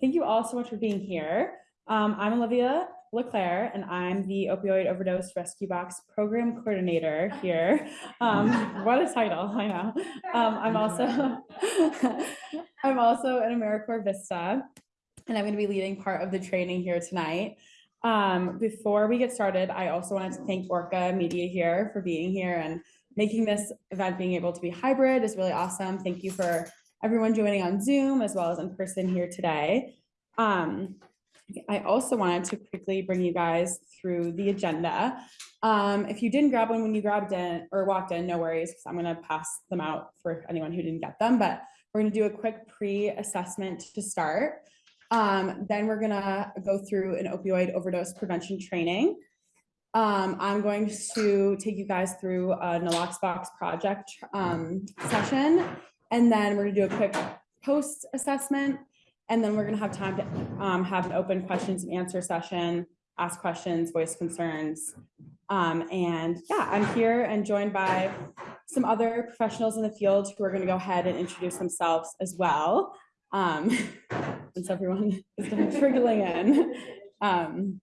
thank you all so much for being here. Um, I'm Olivia Leclaire, and I'm the opioid overdose rescue box program coordinator here. Um, what a title, I know. Um, I'm also, I'm also an AmeriCorps Vista, and I'm going to be leading part of the training here tonight. Um, before we get started, I also wanted to thank Orca Media here for being here and making this event being able to be hybrid is really awesome. Thank you for everyone joining on Zoom as well as in person here today. Um, I also wanted to quickly bring you guys through the agenda. Um, if you didn't grab one when you grabbed in or walked in, no worries, because I'm gonna pass them out for anyone who didn't get them, but we're gonna do a quick pre-assessment to start. Um, then we're gonna go through an opioid overdose prevention training. Um, I'm going to take you guys through a Nalox box project um, session. And then we're gonna do a quick post assessment. And then we're gonna have time to um, have an open questions and answer session, ask questions, voice concerns. Um, and yeah, I'm here and joined by some other professionals in the field who are gonna go ahead and introduce themselves as well. Um, since everyone is kind of trickling in. Um,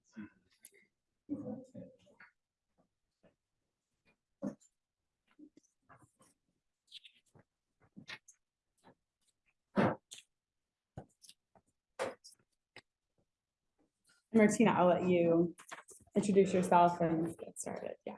Martina, I'll let you introduce yourself and get started. Yeah.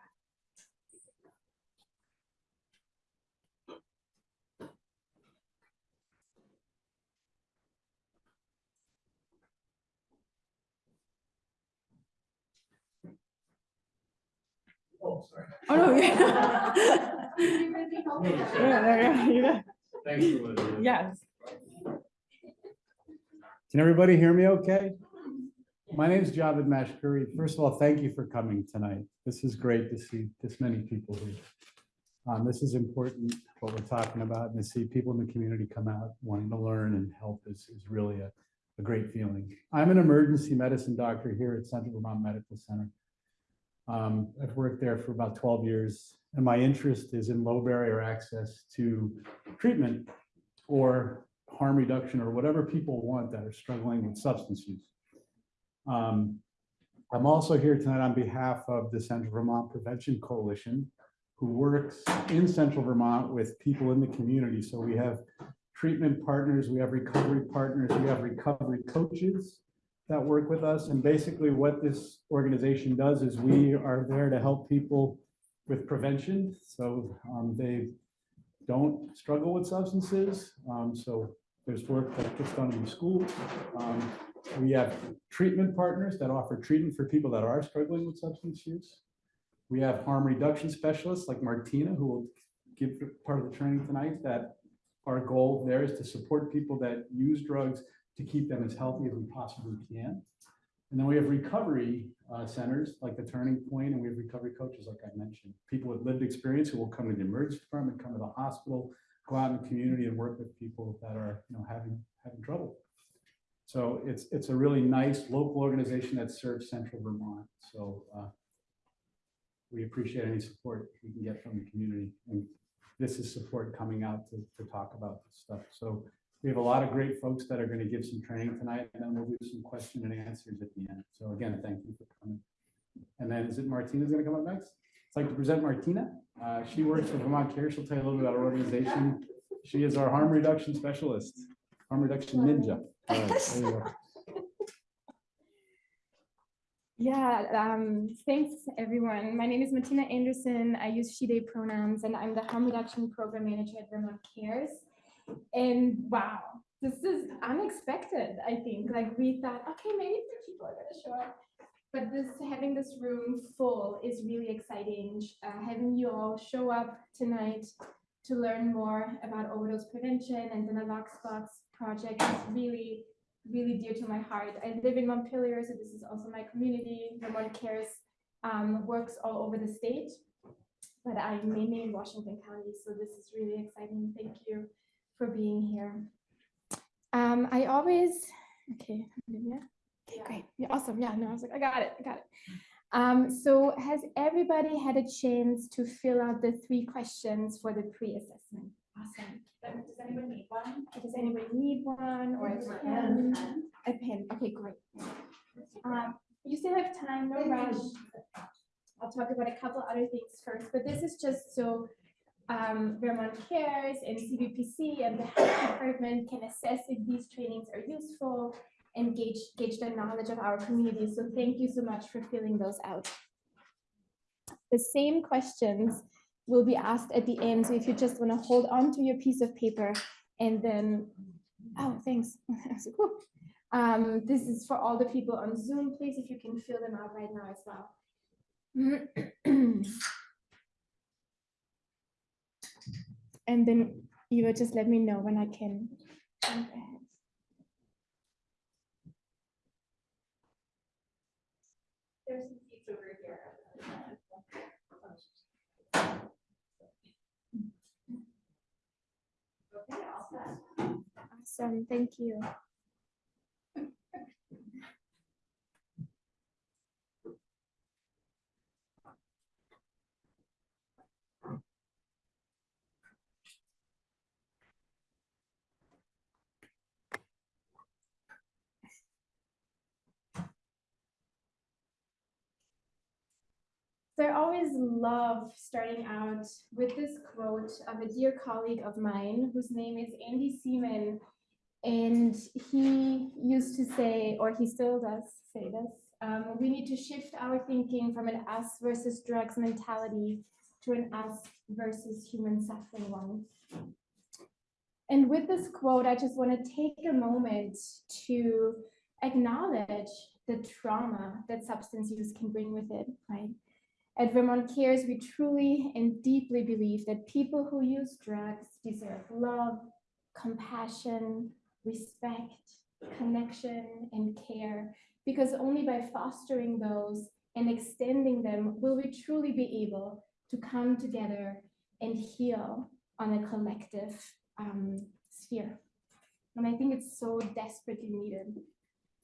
Oh, sorry. Oh, no. yeah. Yeah, there you go, you. Thanks for listening. Yes. Can everybody hear me okay? My name is Javed Mashkuri. First of all, thank you for coming tonight. This is great to see this many people here. Um, this is important, what we're talking about, and to see people in the community come out wanting to learn and help is, is really a, a great feeling. I'm an emergency medicine doctor here at Central Vermont Medical Center. Um, I've worked there for about 12 years, and my interest is in low barrier access to treatment or harm reduction or whatever people want that are struggling with substance use. Um, I'm also here tonight on behalf of the Central Vermont Prevention Coalition, who works in Central Vermont with people in the community. So we have treatment partners, we have recovery partners, we have recovery coaches that work with us. And basically what this organization does is we are there to help people with prevention. So um, they don't struggle with substances. Um, so there's work that gets done in schools. Um, we have treatment partners that offer treatment for people that are struggling with substance use. We have harm reduction specialists like Martina, who will give part of the training tonight, that our goal there is to support people that use drugs to keep them as healthy as we possibly can. And then we have recovery uh, centers like the Turning Point, and we have recovery coaches, like I mentioned, people with lived experience who will come to the emergency department, come to the hospital, go out in the community and work with people that are, you know, having having trouble. So it's it's a really nice local organization that serves Central Vermont. So uh, we appreciate any support we can get from the community, and this is support coming out to to talk about this stuff. So we have a lot of great folks that are going to give some training tonight, and then we'll do some question and answers at the end. So again, thank you for coming. And then is it Martina's going to come up next? I'd like to present Martina. Uh, she works for Vermont Care. She'll tell you a little bit about our organization. She is our harm reduction specialist, harm reduction ninja. Right. Yeah, um, thanks everyone. My name is Martina Anderson. I use she, they pronouns, and I'm the harm reduction program manager at Vermont Cares. And wow, this is unexpected, I think. Like we thought, okay, maybe three people are gonna show up. But this having this room full is really exciting. Uh, having you all show up tonight to learn more about overdose prevention and the Nalox Box project is really really dear to my heart. I live in Montpelier, so this is also my community. Vermont Cares um, works all over the state, but I'm mainly in Washington County, so this is really exciting. Thank you for being here. Um, I always, okay, yeah, okay, great, yeah, awesome. Yeah, no, I was like, I got it, I got it. Um, so has everybody had a chance to fill out the three questions for the pre-assessment? Awesome. Does anybody need one? Does anybody need one or a pen? A pen, okay, great. Um, you still have time, no rush. I'll talk about a couple other things first, but this is just so um, Vermont Cares and CVPC and the health department can assess if these trainings are useful and gauge, gauge the knowledge of our community. So thank you so much for filling those out. The same questions will be asked at the end. So if you just want to hold on to your piece of paper and then, oh, thanks. So cool. Um, this is for all the people on Zoom. Please, if you can fill them out right now as well. And then you will just let me know when I can. jump ahead. There's some seats over here. Okay, all set. Awesome, thank you. So I always love starting out with this quote of a dear colleague of mine whose name is Andy Seaman. And he used to say, or he still does say this, um, we need to shift our thinking from an us versus drugs mentality to an us versus human suffering one. And with this quote, I just want to take a moment to acknowledge the trauma that substance use can bring with it, right? At Vermont Cares, we truly and deeply believe that people who use drugs deserve love, compassion, respect, connection, and care, because only by fostering those and extending them will we truly be able to come together and heal on a collective um, sphere. And I think it's so desperately needed.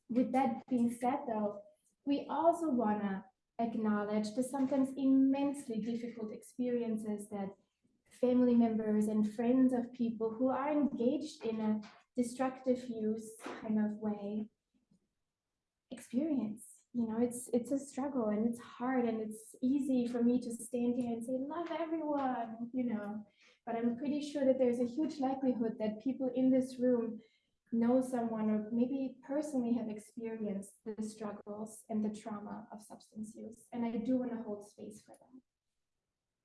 With that being said, though, we also want to acknowledge the sometimes immensely difficult experiences that family members and friends of people who are engaged in a destructive use kind of way experience. You know, it's it's a struggle and it's hard and it's easy for me to stand here and say love everyone, you know, but I'm pretty sure that there's a huge likelihood that people in this room know someone or maybe personally have experienced the struggles and the trauma of substance use. And I do want to hold space for them.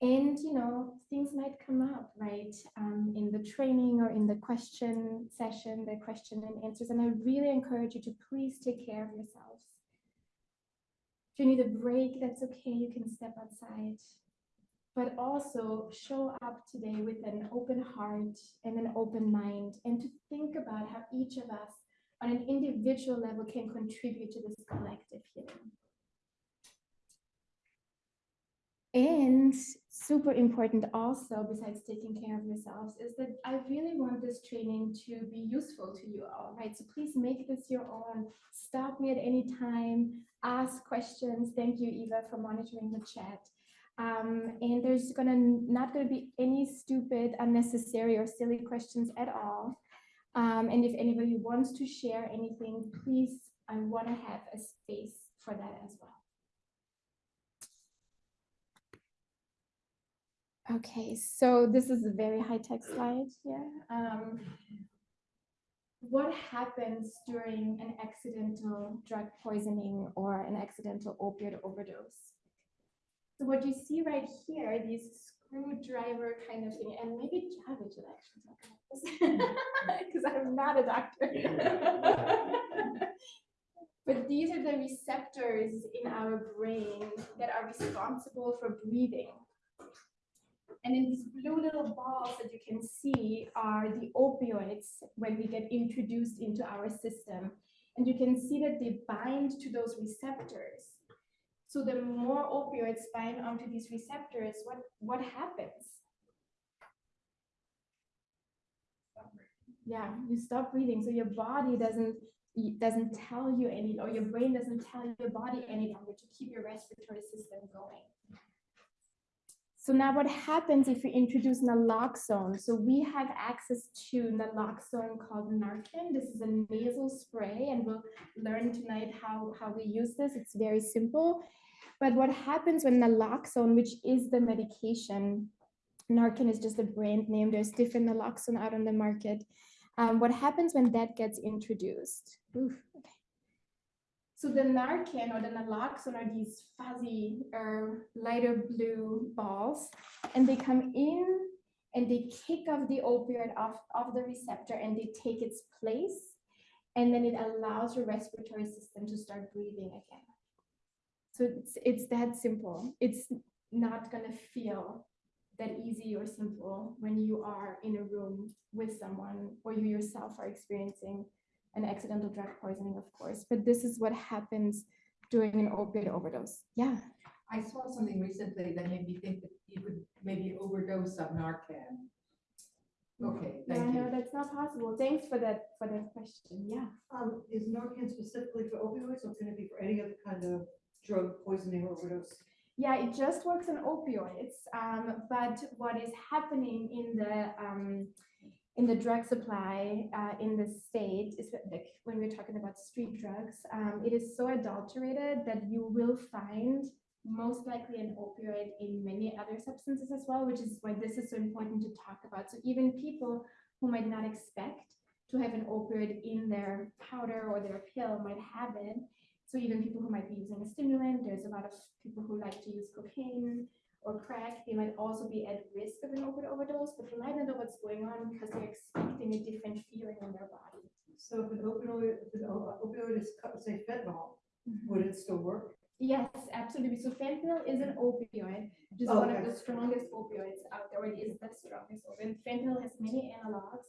And, you know, things might come up, right, um, in the training or in the question session, the question and answers. And I really encourage you to please take care of yourselves. If you need a break, that's okay. You can step outside but also show up today with an open heart and an open mind and to think about how each of us on an individual level can contribute to this collective healing. And super important also, besides taking care of yourselves, is that I really want this training to be useful to you all, right? So please make this your own. Stop me at any time, ask questions. Thank you, Eva, for monitoring the chat. Um, and there's gonna not gonna be any stupid, unnecessary or silly questions at all. Um, and if anybody wants to share anything, please, I wanna have a space for that as well. Okay, so this is a very high-tech slide here. Um, what happens during an accidental drug poisoning or an accidental opioid overdose? So what you see right here, these screwdriver kind of thing, and maybe Javid should actually talk about this because I'm not a doctor. but these are the receptors in our brain that are responsible for breathing. And in these blue little balls that you can see are the opioids when we get introduced into our system. And you can see that they bind to those receptors. So the more opioids bind onto these receptors, what, what happens? Yeah, you stop breathing. So your body doesn't doesn't tell you any, or your brain doesn't tell your body any longer to keep your respiratory system going. So now what happens if we introduce naloxone? So we have access to naloxone called Narcan. This is a nasal spray and we'll learn tonight how, how we use this. It's very simple. But what happens when naloxone, which is the medication, Narcan is just a brand name. There's different naloxone out on the market. Um, what happens when that gets introduced? Oof. So the Narcan or the naloxone are these fuzzy or lighter blue balls, and they come in and they kick off the opioid off of the receptor and they take its place, and then it allows your respiratory system to start breathing again. So it's it's that simple. It's not gonna feel that easy or simple when you are in a room with someone or you yourself are experiencing an accidental drug poisoning, of course, but this is what happens during an opioid overdose. Yeah. I saw something recently that made me think that you could maybe overdose of Narcan. Okay, thank Yeah, thank no, that's not possible. Thanks for that, for that question. Yeah. Um, is Narcan specifically for opioids or can it be for any other kind of drug poisoning or overdose? Yeah, it just works on opioids. Um, but what is happening in the um, in the drug supply uh, in the state like when we're talking about street drugs, um, it is so adulterated that you will find most likely an opioid in many other substances as well, which is why this is so important to talk about. So even people who might not expect to have an opioid in their powder or their pill might have it. So even people who might be using a stimulant, there's a lot of people who like to use cocaine or crack, they might also be at risk of an opioid overdose, but they might not know what's going on because they're expecting a different feeling in their body. So if an opioid, if an opioid is, say fentanyl, mm-hmm. would it still work? Yes, absolutely. So fentanyl is an opioid, which is Oh, one of the strongest opioids out there, or it is the strongest opioid. Fentanyl has many analogs.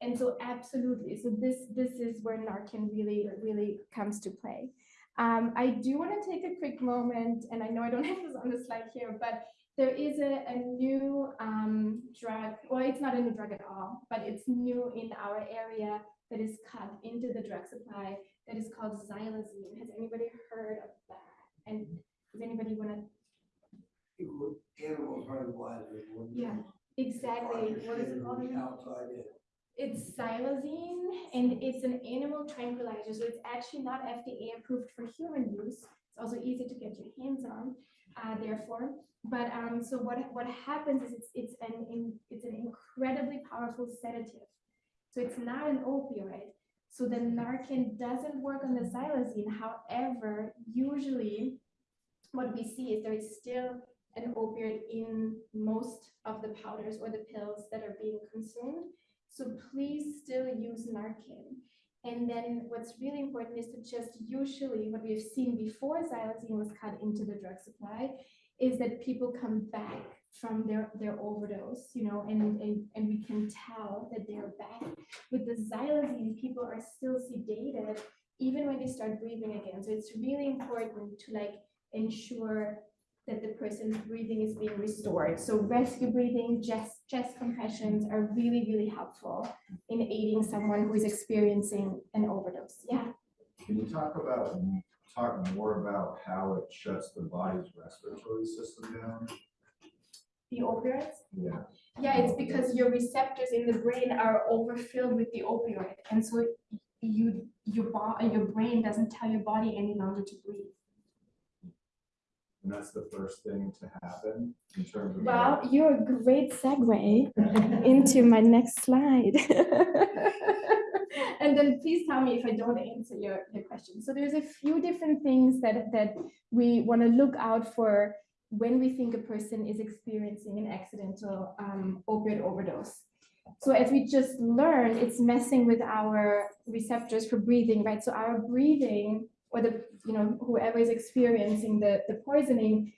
And so absolutely, so this, this is where Narcan really, really comes to play. Um, I do want to take a quick moment, and I know I don't have this on the slide here, but there is a, a new um, drug, well, it's not a new drug at all, but it's new in our area that is cut into the drug supply that is called xylazine. Has anybody heard of that? And does anybody want to? Animals run wild. Yeah, exactly. What is it called? Outside in. It's xylazine and it's an animal tranquilizer. So it's actually not FDA approved for human use. It's also easy to get your hands on, uh, therefore. But um, so what, what happens is it's, it's an, in- it's an incredibly powerful sedative. So it's not an opioid. So the Narcan doesn't work on the xylazine. However, usually what we see is there is still an opioid in most of the powders or the pills that are being consumed. So please still use Narcan. And then what's really important is to just usually what we've seen before xylazine was cut into the drug supply is that people come back from their, their overdose, you know, and, and, and we can tell that they're back. With the xylazine, people are still sedated even when they start breathing again. So it's really important to like ensure that the person's breathing is being restored. So rescue breathing, chest, chest compressions are really, really helpful in aiding someone who is experiencing an overdose. Yeah. Can you talk about, talk more about how it shuts the body's respiratory system down? The opioids? Yeah. Yeah, it's because your receptors in the brain are overfilled with the opioid. And so you, your your brain doesn't tell your body any longer to breathe. And that's the first thing to happen in terms of. Well, you're a great segue into my next slide. And then please tell me if I don't answer your, your question. So there's a few different things that, that we want to look out for when we think a person is experiencing an accidental um, opioid overdose. So as we just learned, it's messing with our receptors for breathing, right? So our breathing or the, you know, whoever is experiencing the, the poisoning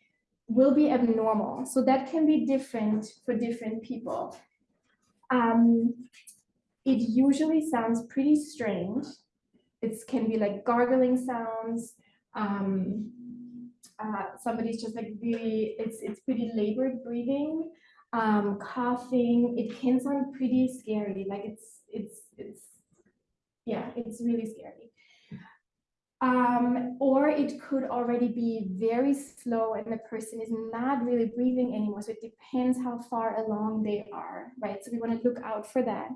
will be abnormal. So that can be different for different people. Um, it usually sounds pretty strange. It can be like gargling sounds. Um, uh, somebody's just like really, it's it's pretty labored breathing, um, coughing. It can sound pretty scary. Like it's it's it's yeah, it's really scary. Um, or it could already be very slow and the person is not really breathing anymore. So it depends how far along they are, right? So we want to look out for that.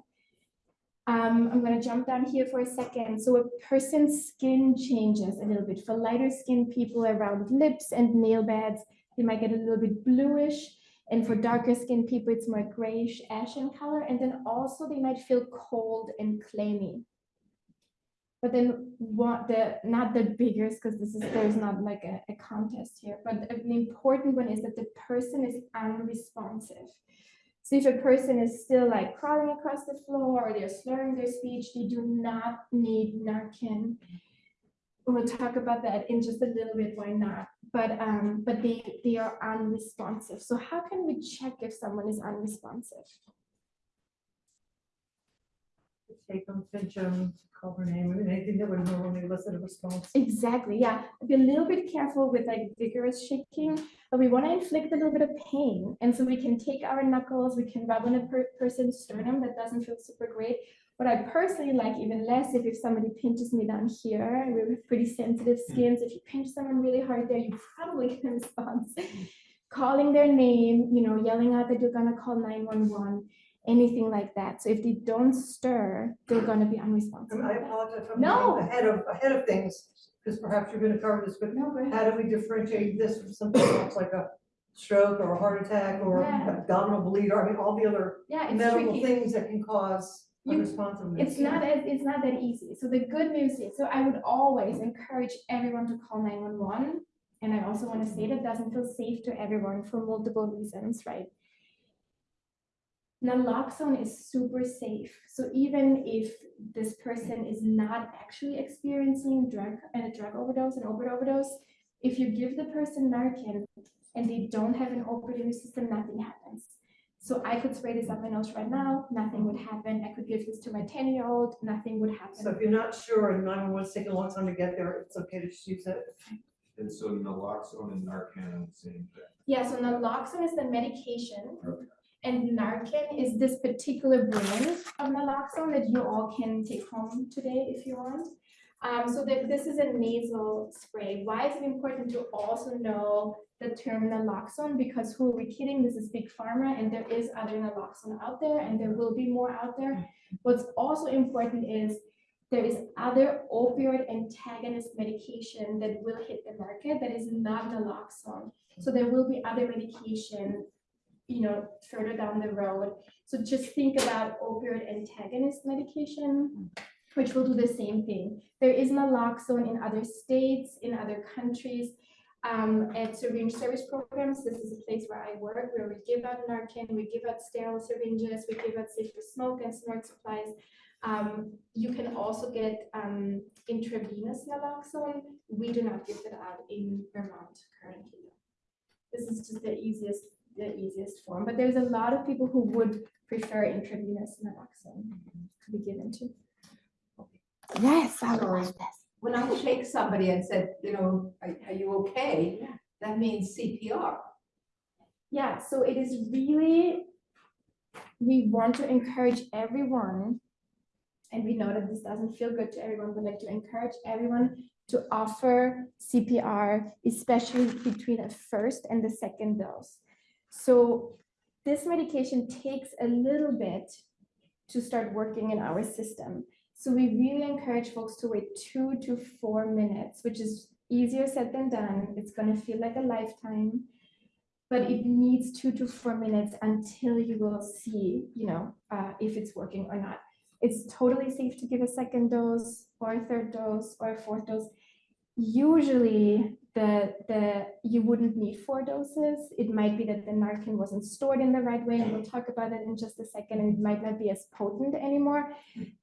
Um, I'm going to jump down here for a second. So a person's skin changes a little bit. For lighter skinned people around lips and nail beds, they might get a little bit bluish. And for darker skinned people, it's more grayish ashen color. And then also they might feel cold and clammy. But then what the, not the biggest, because this is, there's not like a, a contest here, but an important one is that the person is unresponsive. So if a person is still like crawling across the floor or they're slurring their speech, they do not need Narcan. We'll talk about that in just a little bit, why not? But um, but they they are unresponsive. So how can we check if someone is unresponsive? Take them, pinch them, call her name, I mean, anything that would normally elicit a response. Exactly, yeah. Be a little bit careful with like vigorous shaking, but we want to inflict a little bit of pain. And so we can take our knuckles, we can rub on a per- person's sternum. That doesn't feel super great. What I personally like even less if, if somebody pinches me down here, we have pretty sensitive hmm. skins. If you pinch someone really hard there, you probably get a response. Hmm. Calling their name, you know, yelling out that you're gonna call 911, anything like that. So if they don't stir, they're gonna be unresponsive. I apologize for No. ahead of, ahead of things, because perhaps you're gonna cover this, but No, how do we differentiate this from something else like a stroke or a heart attack or Yeah. abdominal bleed, or I mean, all the other Yeah, medical tricky. things that can cause You- unresponsiveness? It's not as, it's not that easy. So the good news is, so I would always encourage everyone to call nine one one. And I also want to say that doesn't feel safe to everyone for multiple reasons, right? Naloxone is super safe. So even if this person is not actually experiencing drug, and a drug overdose, an opioid overdose, if you give the person Narcan and they don't have an opioid in the system, nothing happens. So I could spray this up my nose right now, nothing would happen. I could give this to my ten-year-old, nothing would happen. So if you're not sure and nine one one's taking a long time to get there, it's okay to just use it. And so naloxone and Narcan are the same thing. Yeah, so naloxone is the medication. Okay. And Narcan is this particular brand of naloxone that you all can take home today if you want. Um, so that this is a nasal spray. Why is it important to also know the term naloxone? Because who are we kidding? This is big pharma and there is other naloxone out there and there will be more out there. What's also important is there is other opioid antagonist medication that will hit the market that is not naloxone. So there will be other medication, you know, further down the road. So just think about opioid antagonist medication, which will do the same thing. There is naloxone in other states, in other countries. Um, at syringe service programs, this is a place where I work, where we give out Narcan, we give out sterile syringes, we give out safe for smoke and snort supplies. Um, you can also get um, intravenous naloxone. We do not give that out in Vermont currently. This is just the easiest, the easiest form, but there's a lot of people who would prefer intravenous naloxone to be given to. Yes, I like this. When I shake somebody and said, you know, are, are you okay? Yeah. That means CPR. Yeah, so it is really, we want to encourage everyone, and we know that this doesn't feel good to everyone, but like to encourage everyone to offer CPR, especially between a first and the second dose. So this medication takes a little bit to start working in our system. So we really encourage folks to wait two to four minutes, which is easier said than done. It's gonna feel like a lifetime but it needs two to four minutes until you will see, you know, uh, if it's working or not. It's totally safe to give a second dose or a third dose or a fourth dose. Usually, the the you wouldn't need four doses. It might be that the Narcan wasn't stored in the right way, and we'll talk about it in just a second. And it might not be as potent anymore.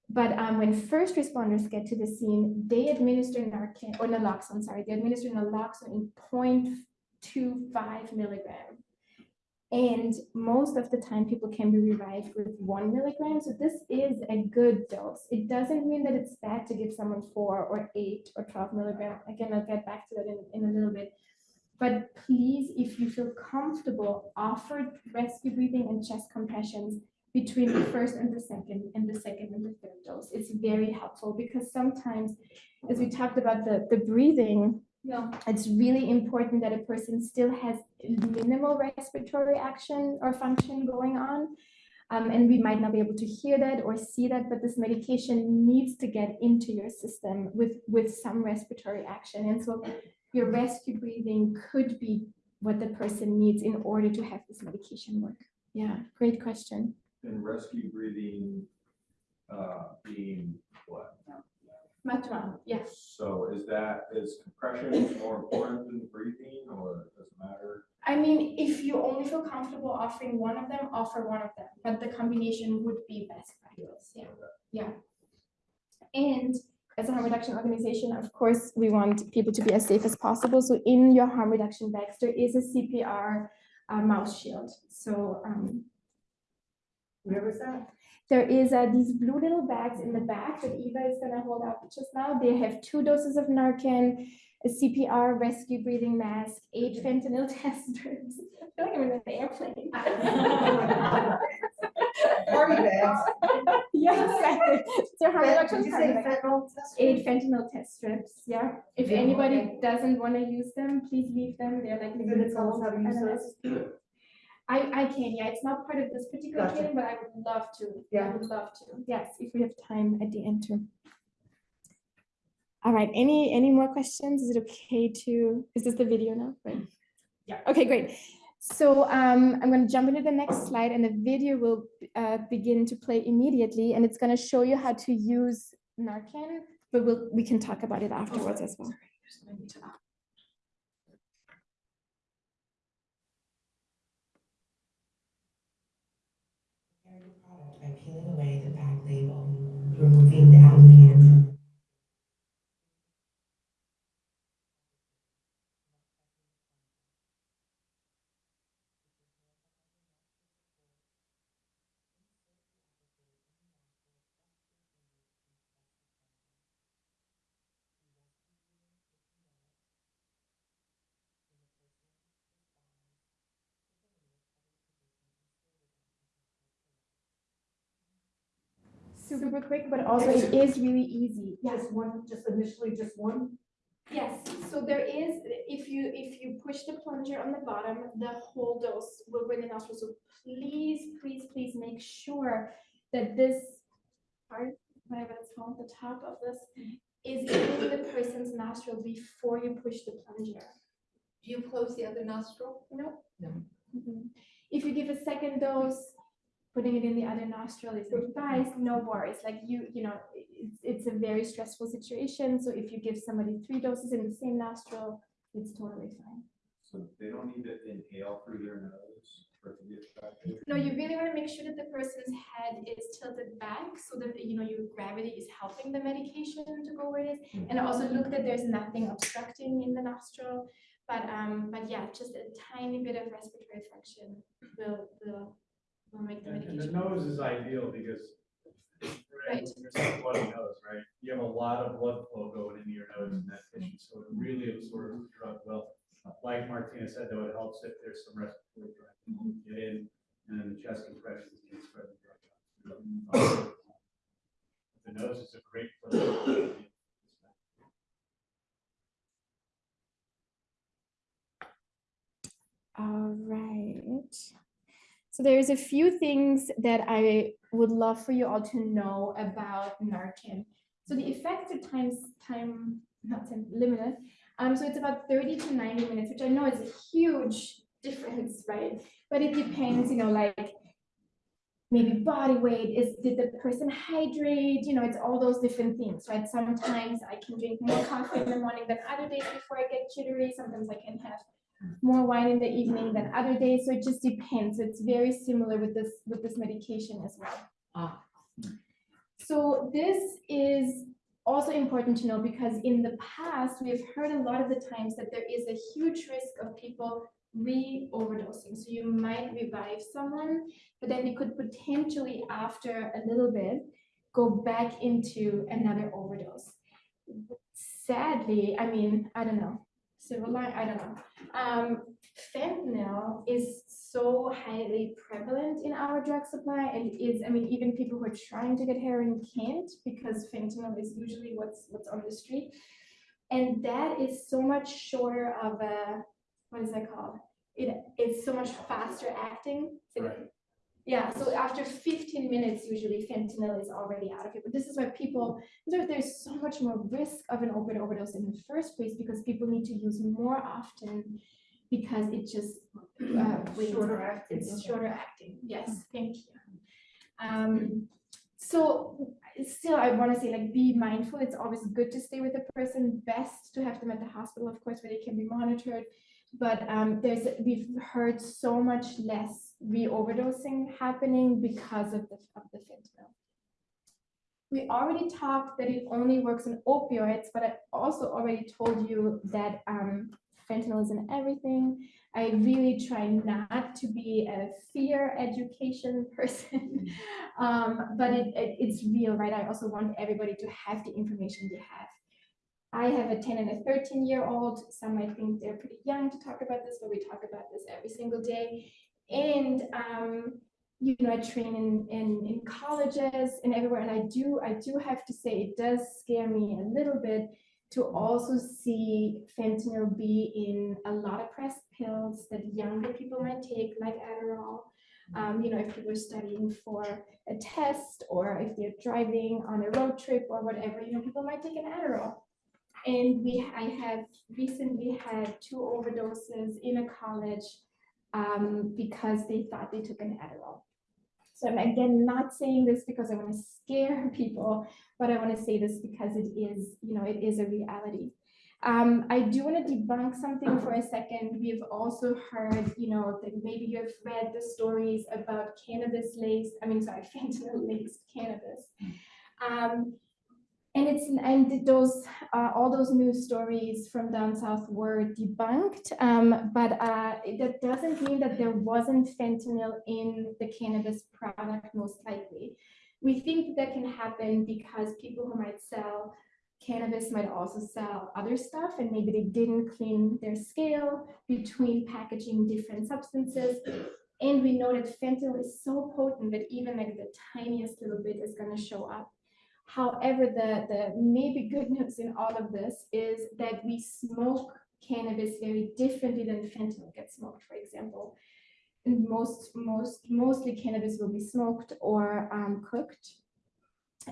But um, when first responders get to the scene, they administer Narcan or naloxone. Sorry, they administer naloxone in 0.25 milligram. And most of the time, people can be revived with one milligram. So this is a good dose. It doesn't mean that it's bad to give someone four or eight or 12 milligram. Again, I'll get back to that in, in a little bit. But please, if you feel comfortable, offer rescue breathing and chest compressions between the first and the second and the second and the third dose. It's very helpful because sometimes, as we talked about the, the breathing, Yeah. it's really important that a person still has minimal respiratory action or function going on. Um, and we might not be able to hear that or see that, but this medication needs to get into your system with, with some respiratory action. And so your rescue breathing could be what the person needs in order to have this medication work. Yeah, great question. And rescue breathing, uh, being what? Matwa, yes. So is that, is compression more important than breathing or does it matter? I mean, if you only feel comfortable offering one of them, offer one of them, but the combination would be best practice, yeah, yeah. And as a harm reduction organization, of course, we want people to be as safe as possible, so in your harm reduction bags, there is a CPR uh, mouse shield, so, um, Where was that? There is uh, these blue little bags in the back that Eva is gonna hold up just now. They have two doses of Narcan, a CPR rescue breathing mask, eight fentanyl test strips. I feel like I'm in an airplane. Party bags. Yes, so harm reduction Did you say fentanyl? Eight fentanyl test strips, yeah. If Yeah, anybody okay. doesn't want to use them, please leave them. They're like. You gonna I, I can, yeah, it's not part of this particular Gotcha. training, but I would love to. I Yeah. would love to, yes, if we have time at the end too. All right, any, any more questions? Is it okay to, is this the video now, right? Yeah, okay, great. So um, I'm gonna jump into the next slide and the video will uh, begin to play immediately and it's gonna show you how to use Narcan, but we'll, we can talk about it afterwards as well peeling away the back label, removing the applicant. Super quick, but also it is really easy. Yeah. Just one, just initially just one? Yes, so there is, if you, if you push the plunger on the bottom, the whole dose will go in the nostril. So please, please, please make sure that this part, whatever it's called, the top of this, is in the person's nostril before you push the plunger. Do you close the other nostril? No. No. Mhm. If you give a second dose, putting it in the other nostril is advised, no worries, like you, you know, it's, it's a very stressful situation, so if you give somebody three doses in the same nostril, it's totally fine. So they don't need to inhale through their nose for it to get effective? No, you really wanna make sure that the person's head is tilted back, so that, you know, your gravity is helping the medication to go where it is, and also look that there's nothing obstructing in the nostril, but, um, but yeah, just a tiny bit of respiratory function will, will, will make the And and medication. the nose is ideal because Right. when you're saying bloody nose, right? You have a lot of blood flow going into your nose and that tissue, so it really absorbs the drug well. Like Martina said, though, it helps if there's some respiratory drug get in, and then the chest compressions can spread the drug. out. The nose is a great place. All right. So there's a few things that I would love for you all to know about Narcan. So the effective times, time, not time, limited. Um, so it's about 30 to 90 minutes, which I know is a huge difference, right? But it depends, you know, like maybe body weight, is, did the person hydrate? You know, it's all those different things, right? Sometimes I can drink more coffee in the morning than other days before I get jittery. Sometimes I can have more wine in the evening than other days, so it just depends. It's very similar with this, with this medication as well. Ah. So this is also important to know because in the past, we've heard a lot of the times that there is a huge risk of people re-overdosing. So you might revive someone, but then you could potentially, after a little bit, go back into another overdose. Sadly, I mean, I don't know, silver line, I don't know. Um, fentanyl is so highly prevalent in our drug supply and is, I mean, even people who are trying to get heroin can't because fentanyl is usually what's, what's on the street. And that is so much shorter of a, what is that called? It, it's so much faster acting. Right. Yeah, so after fifteen minutes, usually fentanyl is already out of it. But this is why people, there's so much more risk of an opioid overdose in the first place because people need to use more often because it just, uh. Shorter acting, It's okay. shorter acting, yes, thank you. Um, so still, I want to say like, be mindful. It's always good to stay with the person, best to have them at the hospital, of course, where they can be monitored. But um, there's, we've heard so much less re-overdosing happening because of the, of the fentanyl. We already talked that it only works in opioids, but I also already told you that um, fentanyl is in everything. I really try not to be a fear education person, um, but it, it- it's real, right? I also want everybody to have the information they have. I have a 10 and a 13 year old. Some might think they're pretty young to talk about this, but we talk about this every single day. And um, you know, I train in, in in colleges and everywhere, and I do I do have to say it does scare me a little bit to also see fentanyl be in a lot of pressed pills that younger people might take, like Adderall. Um, you know, if people are studying for a test or if they're driving on a road trip or whatever, you know, people might take an Adderall. And we, I have recently had two overdoses in a college um, because they thought they took an Adderall. So I'm again not saying this because I want to scare people, but I want to say this because it is, you know, it is a reality. Um, I do want to debunk something for a second. We've also heard, you know, that maybe you have read the stories about cannabis laced, I mean, sorry, fentanyl laced cannabis. Um, and it's, and those, uh, all those news stories from down south were debunked. Um, but, uh, that doesn't mean that there wasn't fentanyl in the cannabis product, most likely. We think that can happen because people who might sell cannabis might also sell other stuff and maybe they didn't clean their scale between packaging different substances. And we know that fentanyl is so potent that even like the tiniest little bit is gonna show up. However, the, the maybe good news in all of this is that we smoke cannabis very differently than fentanyl gets smoked, for example. And most, most, mostly cannabis will be smoked or um, cooked.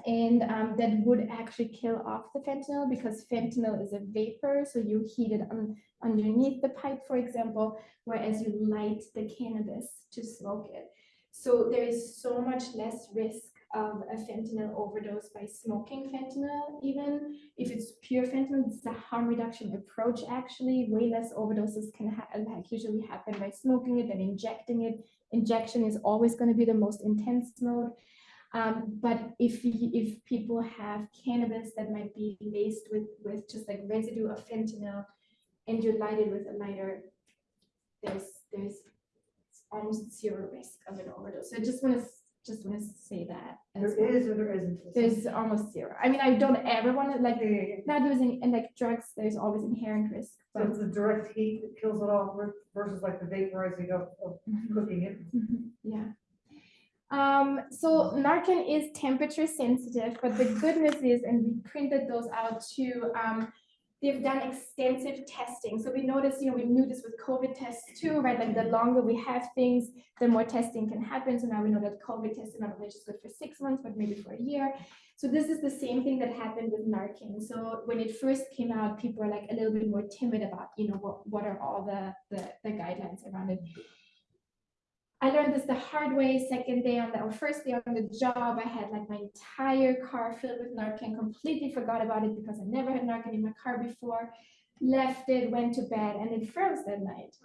And um, that would actually kill off the fentanyl because fentanyl is a vapor. So you heat it un- underneath the pipe, for example, whereas you light the cannabis to smoke it. So there is so much less risk of a fentanyl overdose by smoking fentanyl even. If it's pure fentanyl, it's a harm reduction approach actually. Way less overdoses can ha- like usually happen by smoking it than injecting it. Injection is always going to be the most intense mode. Um, but if if people have cannabis that might be laced with with just like residue of fentanyl, and you light it with a lighter, there's there's almost zero risk of an overdose. So I just want to just want to say that. as There well. is or there isn't. There's almost zero. I mean, I don't ever want to like Yeah, yeah, yeah. not using and like drugs. There's always inherent risk. So But it's the direct heat that kills it all ver- versus like the vaporizing of, of Mhm. cooking it. Mhm, Yeah. Um, so Narcan is temperature sensitive, but the good news is, and we printed those out too, um, they've done extensive testing. So we noticed, you know, we knew this with COVID tests too, right? Like the longer we have things, the more testing can happen. So now we know that COVID testing not only is good for six months, but maybe for a year. So this is the same thing that happened with Narcan. So when it first came out, people were like a little bit more timid about, you know, what, what are all the, the, the guidelines around it. I learned this the hard way, second day on the, or first day on the job, I had like my entire car filled with Narcan, completely forgot about it because I never had Narcan in my car before. Left it, went to bed, and it froze that night.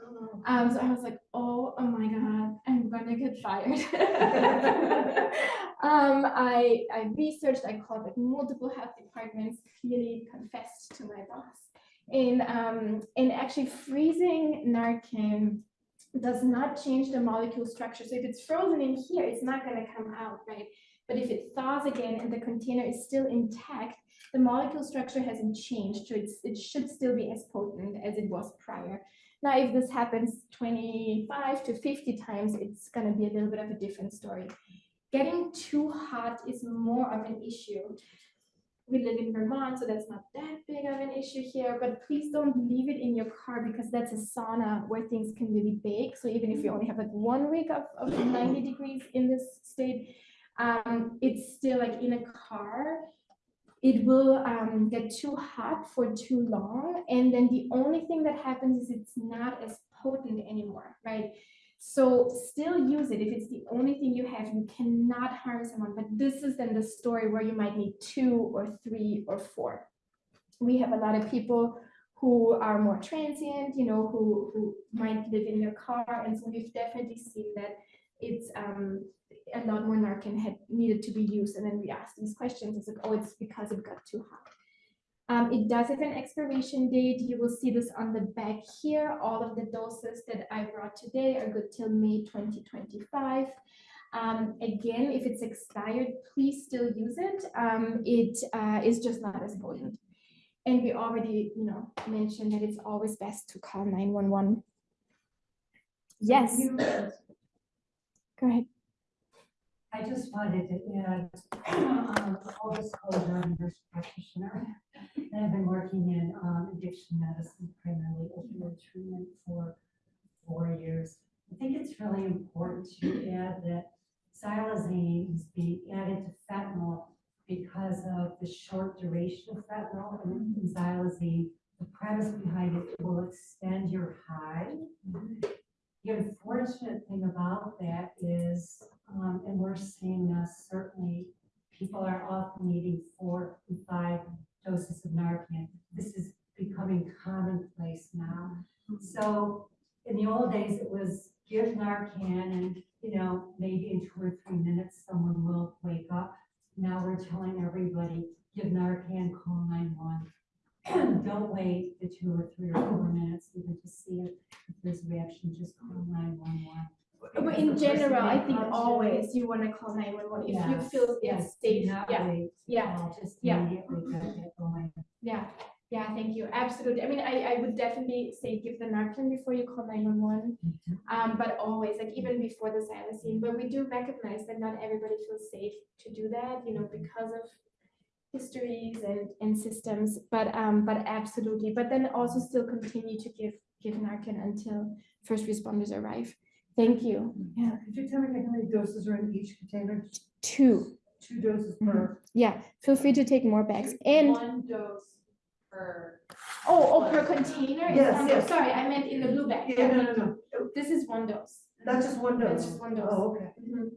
Um, so I was like, oh, oh my God, I'm gonna get fired. um, I, I researched, I called like multiple health departments, clearly confessed to my boss. And, um, and actually freezing Narcan does not change the molecule structure. So if it's frozen in here, it's not gonna come out, right? But if it thaws again and the container is still intact, the molecule structure hasn't changed, so it should still be as potent as it was prior. Now, if this happens twenty-five to fifty times, it's gonna be a little bit of a different story. Getting too hot is more of an issue. We live in Vermont, so that's not that big of an issue here, but please don't leave it in your car because that's a sauna where things can really bake. So even if you only have like one week of, of ninety degrees in this state, um, it's still like in a car. It will um, get too hot for too long, and then the only thing that happens is it's not as potent anymore, right? So still use it. If it's the only thing you have, you cannot harm someone. But this is then the story where you might need two or three or four. We have a lot of people who are more transient, you know, who, who might live in their car. And so we've definitely seen that it's um, a lot more Narcan had needed to be used. And then we asked these questions. It's like, oh, it's because it got too hot. Um, it does have an expiration date. You will see this on the back here. All of the doses that I brought today are good till May 2025. Um, again, if it's expired, please still use it. Um, it uh, is just not as potent. And we already, you know, mentioned that it's always best to call 911. Yes, go ahead. I just wanted to add, um, full disclosure, I'm a nurse practitioner. And I've been working in, um, addiction medicine, primarily opioid treatment for four years. I think it's really important to add that xylazine is being added to fentanyl because of the short duration of fentanyl and xylazine. The premise behind it will extend your high. The unfortunate thing about that is, um, and we're seeing this certainly, people are often needing four and five doses of Narcan. This is becoming commonplace now. So in the old days, it was give Narcan and, you know, maybe in two or three minutes, someone will wake up. Now we're telling everybody, give Narcan, call nine one. Don't wait the two or three or four minutes even to see if there's a reaction, just call nine one one. But in general, I think always you want to call 911 if you feel it's safe. Yeah, yeah. Just yeah. immediately get it going. Yeah, yeah, thank you. Absolutely. I mean, I, I would definitely say give the Narcan before you call nine one one. Um, but always, like even before the xylazine, but we do recognize that not everybody feels safe to do that, you know, because of histories and, and systems, but, um, but absolutely, but then also still continue to give, give Narcan until first responders arrive. Thank you. Yeah, Could you tell me how many doses are in each container? two. Two doses per. Yeah, feel free to take more bags and, One dose per. oh, oh, per container? is Yes, one dose. yes. Sorry, I meant in the blue bag. Yeah, no, no, no. This is one dose. That's just one That's dose. just one dose. Oh, okay. Mhm.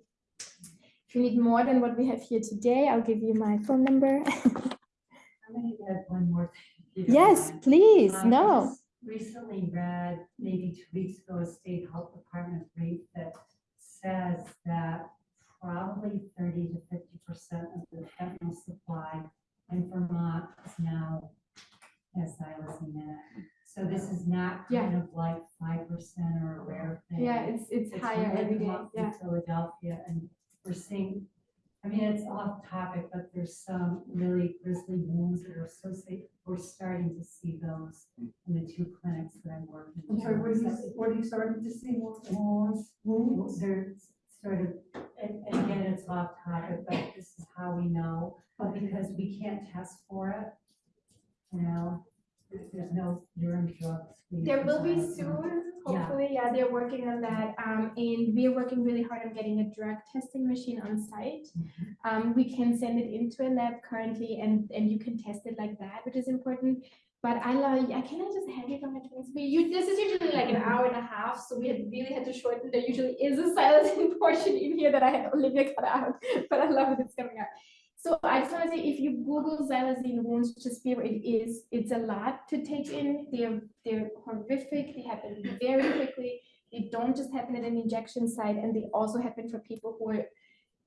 If you need more than what we have here today, I'll give you my phone number. I'm gonna add one more thing. if you don't Yes, mind. please, Um, no. Just Recently read, maybe two weeks ago, a state health department rate that says that probably thirty to fifty percent of the fentanyl supply in Vermont is now has xylazine in it. So this is not Yeah. kind of like five percent or a rare thing. Yeah, it's, it's It's higher really every come day, up in yeah. Philadelphia, and we're seeing, I mean, it's off topic, but there's some really grisly wounds that are associated, we're starting to see those hmm. In the two clinics that I'm working. I'm sorry, what are you, in. what are you starting to see more? Wounds, Wounds? they're sort of, and, and again, it's off topic, but this is how we know, but because we can't test for it. You know, there's, there's no urine drugs. we There will be provide. soon, Yeah. hopefully, yeah, they're working on that, um, and we're working really hard on getting a drug testing machine on site. Mm-hmm. Um, we can send it into a lab currently and, and you can test it like that, which is important. But I love, I can I just have you from my twins? We, you, this is usually like an hour and a half, so we had really had to shorten. There usually is a xylazine portion in here that I had Olivia cut out, but I love it, it's coming out. So I just want to say, if you Google xylazine wounds, be aware, it is, it's a lot to take in. They're, they're horrific. They happen very quickly. They don't just happen at an injection site, and they also happen for people who are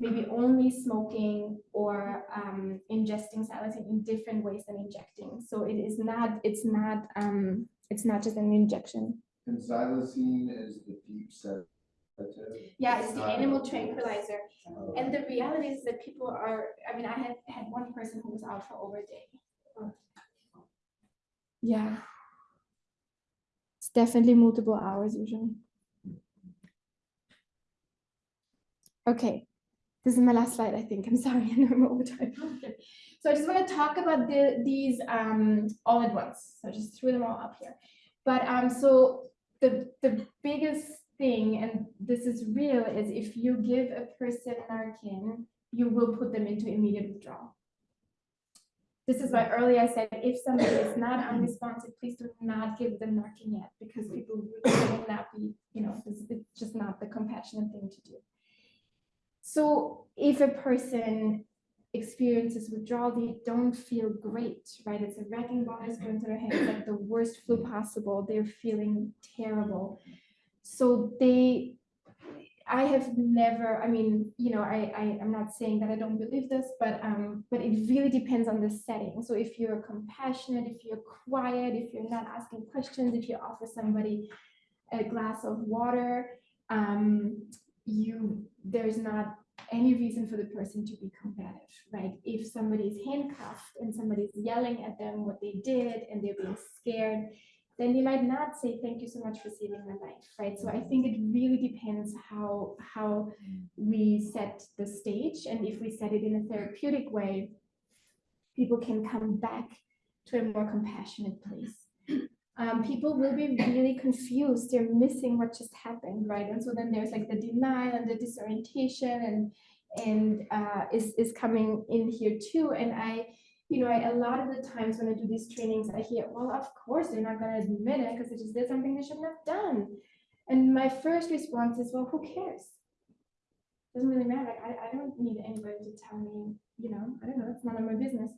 maybe only smoking or um, ingesting xylazine in different ways than injecting. So it is not, it's not, um, it's not just an injection. And xylazine is the deep sedative. Yeah, it's the animal tranquilizer. Oh. And the reality is that people are, I mean, I had, had one person who was out for over a day. Yeah. It's It's definitely multiple hours usually. Okay, this is my last slide, I think. I'm sorry, I'm over time. So I just want to talk about the, these um, all at once. So I just threw them all up here. But um, so the, the biggest thing, and this is real, is if you give a person Narcan, you will put them into immediate withdrawal. This is why earlier I said, if somebody is not unresponsive, please do not give them Narcan yet, because people will not be, you know, is just not the compassionate thing to do. So if a person experiences withdrawal, they don't feel great, right? It's a wrecking ball is going through their head, like the worst flu possible. They're feeling terrible. So they, I have never, I mean, you know, I, I, I'm not saying that I don't believe this, but, um, but it really depends on the setting. So if you're compassionate, if you're quiet, if you're not asking questions, if you offer somebody a glass of water, um, you, there's not any reason for the person to be combative, right? If somebody is handcuffed and somebody's yelling at them what they did and they're being scared, then they might not say, thank you so much for saving my life, right? So I mm-hmm. think it really depends how, how we set the stage. And if we set it in a therapeutic way, people can come back to a more compassionate place. Um, people will be really confused. They're missing what just happened, right? And so then there's like the denial and the disorientation and and uh, is is coming in here too. And I, you know, I, a lot of the times when I do these trainings, I hear, well, of course they're not going to admit it because they just did something they shouldn't have done. And my first response is, well, who cares? Doesn't really matter. I, I don't need anybody to tell me, you know, I don't know, it's none of my business.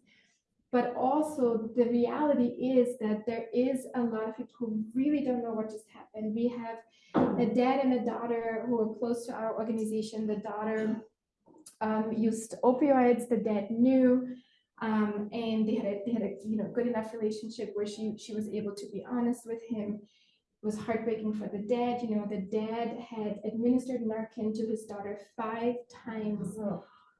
But also the reality is that there is a lot of people who really don't know what just happened. We have a dad and a daughter who are close to our organization. The daughter um, used opioids, the dad knew, um, and they had a, they had a you know good enough relationship where she she was able to be honest with him. It was heartbreaking for the dad. You know, the dad had administered Narcan to his daughter five times,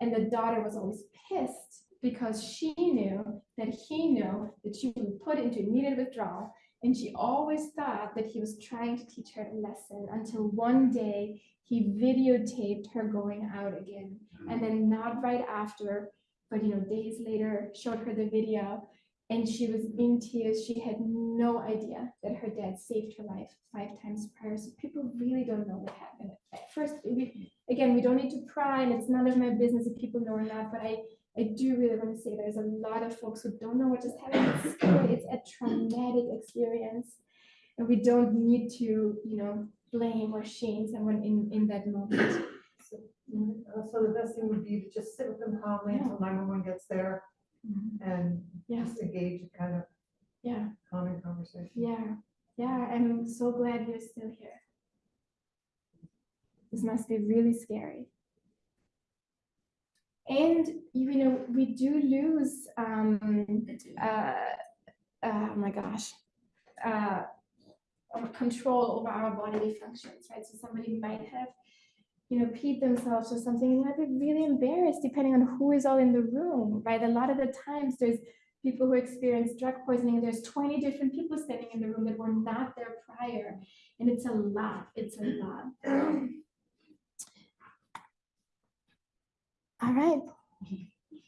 and the daughter was always pissed because she knew that he knew that she would put into immediate withdrawal. And she always thought that he was trying to teach her a lesson until one day he videotaped her going out again. And then not right after, but you know, days later, showed her the video and she was in tears. She had no idea that her dad saved her life five times prior. So people really don't know what happened. At first, we, again, we don't need to pry and it's none of my business if people know or not, but I, I do really want to say there's a lot of folks who don't know what just happened. It's a traumatic experience. And we don't need to, you know, blame or shame someone in, in that moment. So, mm, Uh, So the best thing would be to just sit with them calmly until nine-one-one gets there mhm. and Yeah, just engage in kind of yeah, calming conversation. yeah, yeah. I'm so glad you're still here. This must be really scary. And you know, we do lose um uh oh my gosh. Uh control over our bodily functions, right? So somebody might have, you know, peed themselves or something, and might be really embarrassed depending on who is all in the room, right? A lot of the times there's people who experience drug poisoning, and there's 20 different people standing in the room that were not there prior. And it's a lot, it's a lot. All right.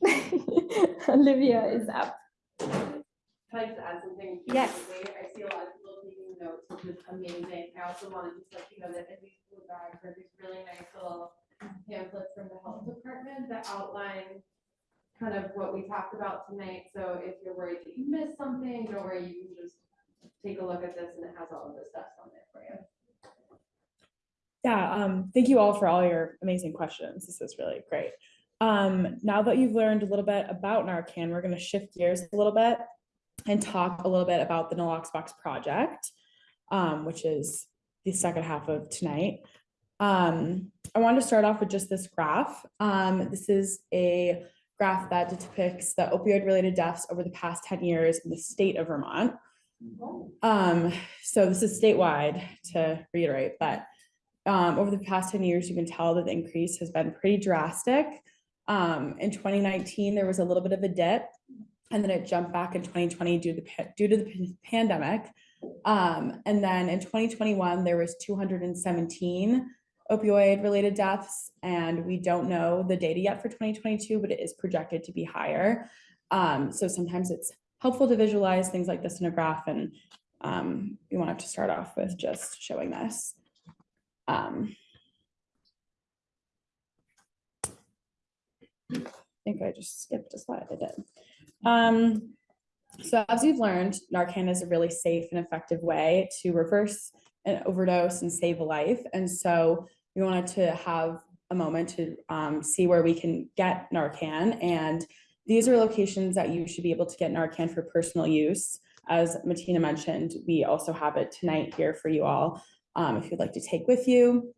Olivia is up. Can I just add something? Yes. I see a lot of people taking notes, which is amazing. I also want to just let you know that in these blue bags are these really nice little pamphlets from the health department that outline kind of what we talked about tonight. So if you're worried that you missed something, don't worry, you can just take a look at this and it has all of the steps on there for you. Yeah, um, thank you all for all your amazing questions. This is really great. Um, now that you've learned a little bit about Narcan, we're gonna shift gears a little bit and talk a little bit about the Naloxbox Box project, um, which is the second half of tonight. Um, I wanted to start off with just this graph. Um, this is a graph that depicts the opioid-related deaths over the past 10 years in the state of Vermont. Um, so this is statewide to reiterate, but um, over the past 10 years, you can tell that the increase has been pretty drastic. Um, in 2019, there was a little bit of a dip and then it jumped back in 2020 due to the, due to the pandemic. Um, and then in twenty twenty-one, there was two hundred and seventeen opioid-related deaths, and we don't know the data yet for twenty twenty-two, but it is projected to be higher. Um, so sometimes it's helpful to visualize things like this in a graph, and um, we wanted to start off with just showing this. Um, I think I just skipped a slide, I did. Um, so as you've learned, Narcan is a really safe and effective way to reverse an overdose and save a life. And so we wanted to have a moment to um, see where we can get Narcan. And these are locations that you should be able to get Narcan for personal use. As Martina mentioned, we also have it tonight here for you all, um, if you'd like to take with you.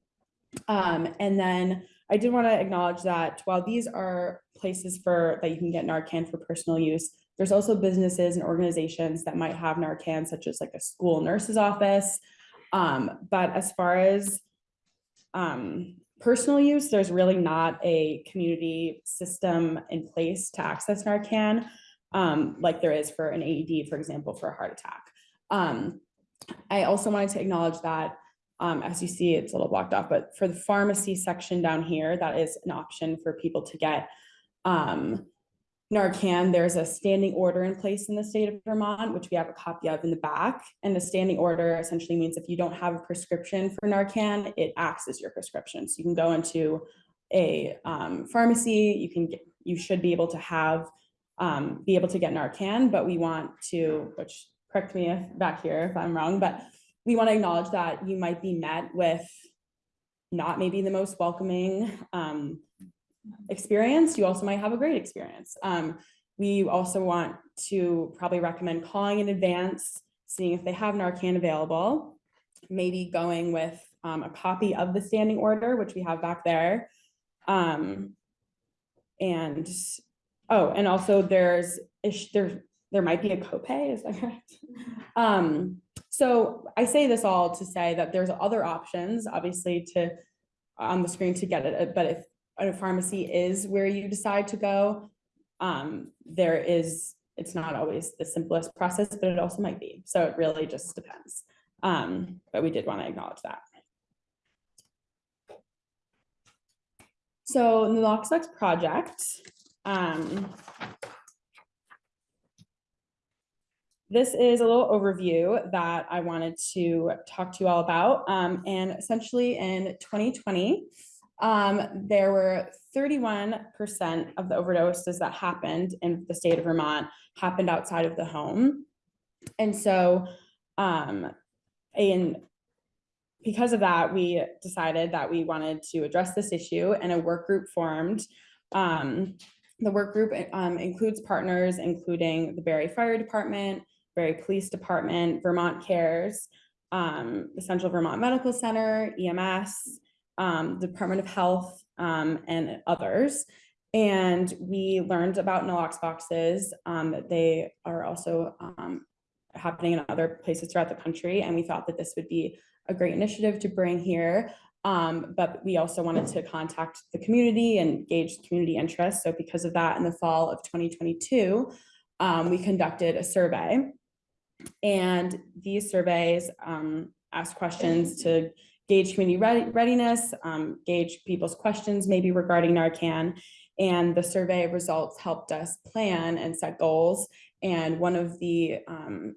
Um, and then I did want to acknowledge that while these are places for that you can get Narcan for personal use, there's also businesses and organizations that might have Narcan, such as like a school nurse's office. Um, but as far as um, personal use, there's really not a community system in place to access Narcan, um, like there is for an AED, for example, for a heart attack. Um, I also wanted to acknowledge that um, as you see, it's a little blocked off, but for the pharmacy section down here, that is an option for people to get um, Narcan. There's a standing order in place in the state of Vermont, which we have a copy of in the back. And the standing order essentially means if you don't have a prescription for Narcan, it acts as your prescription. So you can go into a um, pharmacy, you can get, you should be able to have, um, be able to get Narcan, but we want to, which correct me if back here if I'm wrong, but we want to acknowledge that you might be met with not maybe the most welcoming um, experience. You also might have a great experience. Um, we also want to probably recommend calling in advance, seeing if they have Narcan available, maybe going with um, a copy of the standing order, which we have back there. Um, and, oh, and also there's, there, there might be a copay, is that correct? So I say this all to say that there's other options, obviously, to on the screen to get it, but if a pharmacy is where you decide to go, um, there is, it's not always the simplest process, but it also might be. So it really just depends. Um, but we did want to acknowledge that. So the Nalox box project, um, this is a little overview that I wanted to talk to you all about. Um, and essentially in 2020, um, there were 31% of the overdoses that happened in the state of Vermont happened outside of the home. And so, um, and because of that, we decided that we wanted to address this issue and a work group formed. Um, the work group um, includes partners, including the Barre Fire Department, Barre Police Department, Vermont Cares, um, the Central Vermont Medical Center, EMS, um, Department of Health, um, and others. And we learned about Nalox boxes, um, that they are also um, happening in other places throughout the country. And we thought that this would be a great initiative to bring here. Um, but we also wanted to contact the community and gauge community interest. So because of that, in the fall of 2022, um, we conducted a survey. And these surveys um, asked questions to gauge community ready- readiness, um, gauge people's questions maybe regarding Narcan. And the survey results helped us plan and set goals. And one of the um,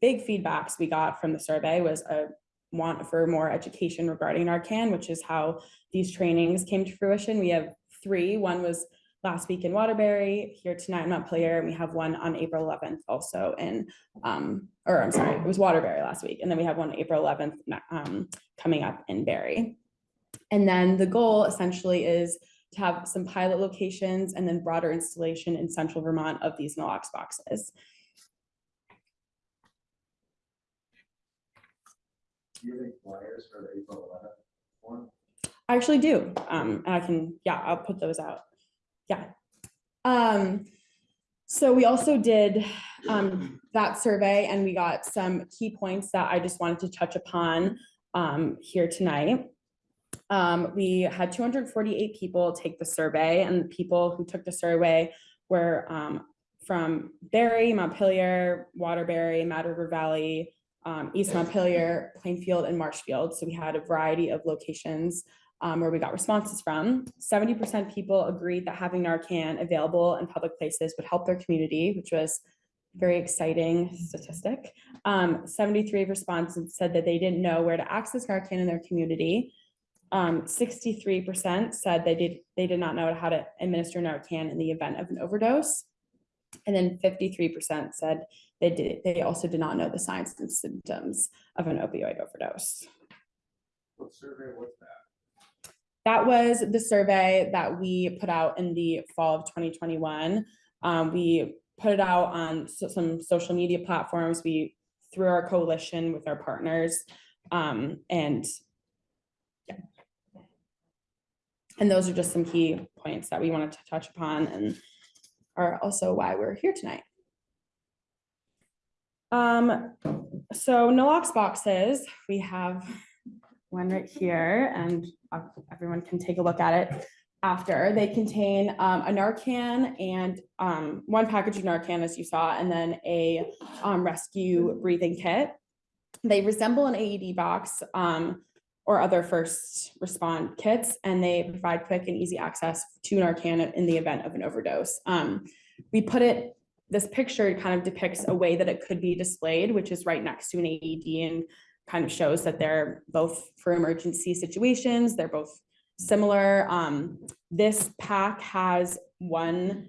big feedbacks we got from the survey was a want for more education regarding Narcan, which is how these trainings came to fruition. We have three. One was last week in Waterbury, here tonight in Montpelier, and we have one on April 11th also in, um, or I'm sorry, it was Waterbury last week. And then we have one April 11th um, coming up in Barre. And then the goal essentially is to have some pilot locations and then broader installation in central Vermont of these Nalox boxes. Do you have any flyers for the April eleventh one? I actually do. Um, and I can, yeah, I'll put those out. Yeah. Um, so we also did um, that survey and we got some key points that I just wanted to touch upon um, here tonight. Um, we had 248 people take the survey and the people who took the survey were um, from Barre, Montpelier, Waterbury, Mad River Valley, um, East Montpelier, Plainfield, and Marshfield. So we had a variety of locations um, where we got responses from. Seventy percent people agreed that having Narcan available in public places would help their community, which was a very exciting statistic. Um, seventy-three respondents said that they didn't know where to access Narcan in their community. Um, sixty-three percent said they did, they did not know how to administer Narcan in the event of an overdose. And then fifty-three percent said they did, they also did not know the signs and symptoms of an opioid overdose. What survey was that? That was the survey that we put out in the fall of twenty twenty-one. Um, we put it out on so- some social media platforms. We, through our coalition with our partners, um, and yeah. And those are just some key points that we wanted to touch upon and are also why we're here tonight. Um, so Nalox boxes, we have one right here and everyone can take a look at it after. They contain um, a Narcan and um, one package of Narcan, as you saw, and then a um, rescue breathing kit. They resemble an AED box um, or other first respond kits, and they provide quick and easy access to Narcan in the event of an overdose. Um, we put it, this picture kind of depicts a way that it could be displayed, which is right next to an AED and kind of shows that they're both for emergency situations. They're both similar. Um, this pack has one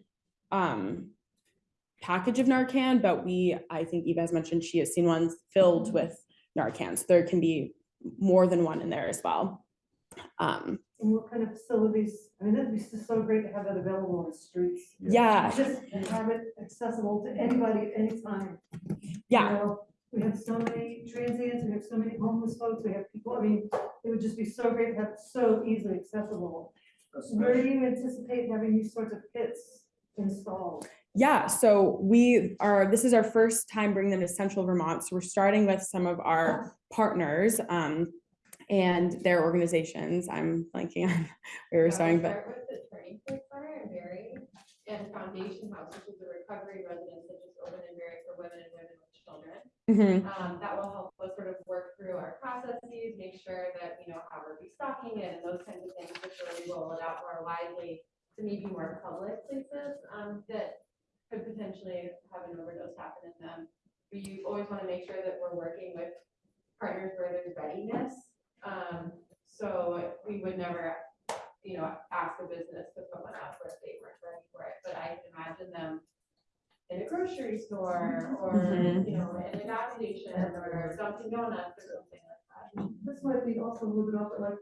um, package of Narcan, but we, I think Eva has mentioned she has seen ones filled with Narcan. So there can be more than one in there as well. Um, And what kind of facilities, I mean, that'd be just so great to have that available on the streets. yeah, Just have it accessible to anybody at any time. you yeah, know? We have so many transients, we have so many homeless folks, we have people, I mean, it would just be so great to have it so easily accessible. Where do you anticipate having these sorts of kits installed? yeah. So we are, this is our first time bringing them to central Vermont. So we're starting with some of our partners um, and their organizations. I'm blanking on, we were starting, but with the Turning Point Center in Barre and Foundation House, which is a recovery residence that just opened in Barre for women and women with children. Mhm. Um, that will help us sort of work through our processes, make sure that, you know, how we're restocking it and those kinds of things before we roll it out more widely to maybe more public places, um, that could potentially have an overdose happen in them. But you always want to make sure that we're working with partners where there's readiness. Um, so we would never, you know, ask a business to put one up where they weren't ready for it, but I imagine them in a grocery store or, Mhm. you know, in a gas station or Dunkin' Donuts or something like that. This might be also a little bit off, but like,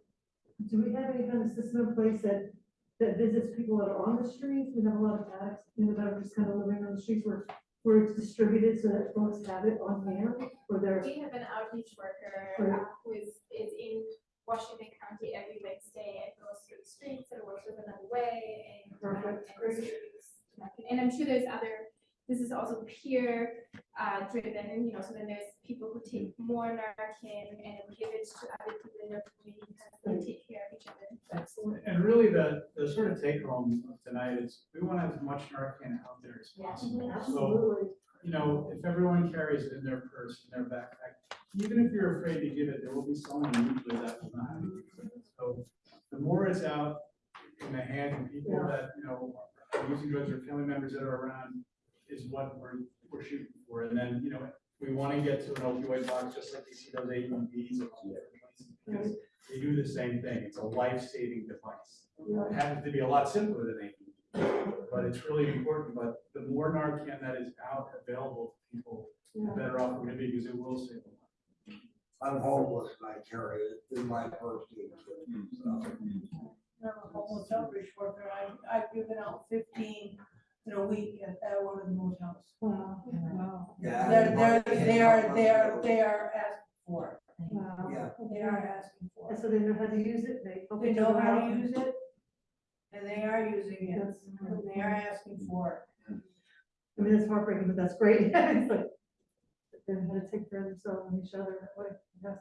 do we have any kind of system in place that, that visits people that are on the streets? We have a lot of addicts, you know, that are just kind of living on the streets where, where it's distributed so that folks have it on hand, or they're, We have an outreach worker Right. uh, who is, is in Washington County every Wednesday and goes through the streets and works with another way and. um, Perfect, and distributes And I'm sure there's other, this is also peer uh, driven, you know, so then there's people who take more Narcan and give it to other people in their community because they take care of each other. excellent. And really, the, the sort of take home of tonight is, we want to have as much Narcan out there as possible. So, Absolutely. you know, if everyone carries it in their purse, in their backpack, even if you're afraid to give it, there will be someone usually that will not. use it. So the more it's out in the hands of people Yeah. that, you know, are using drugs or family members that are around is what we're, we're shooting for. And then, you know, we want to get to an opioid box, just like you see those AEDs and all different places, because they do the same thing. It's a life-saving device. It happens to be a lot simpler than AED, but it's really important. But the more Narcan that is out available to people, the better off we're gonna be, because it will save a lot. I'm homeless and I carry it in my purse. too, so. I'm a homeless outreach worker. I, I've given out fifteen in a week at, at one of the motels. Wow, wow, Yeah. They're, they're, they are, they are, they are asking for wow. Yeah. it. They are asking for And it. so they know how to use it, they. They know how out. to use it. And they are using it. That's- And they are asking for it. I mean, it's heartbreaking, but that's great. It's like, They know how to take care of themselves and each other that way. Yes,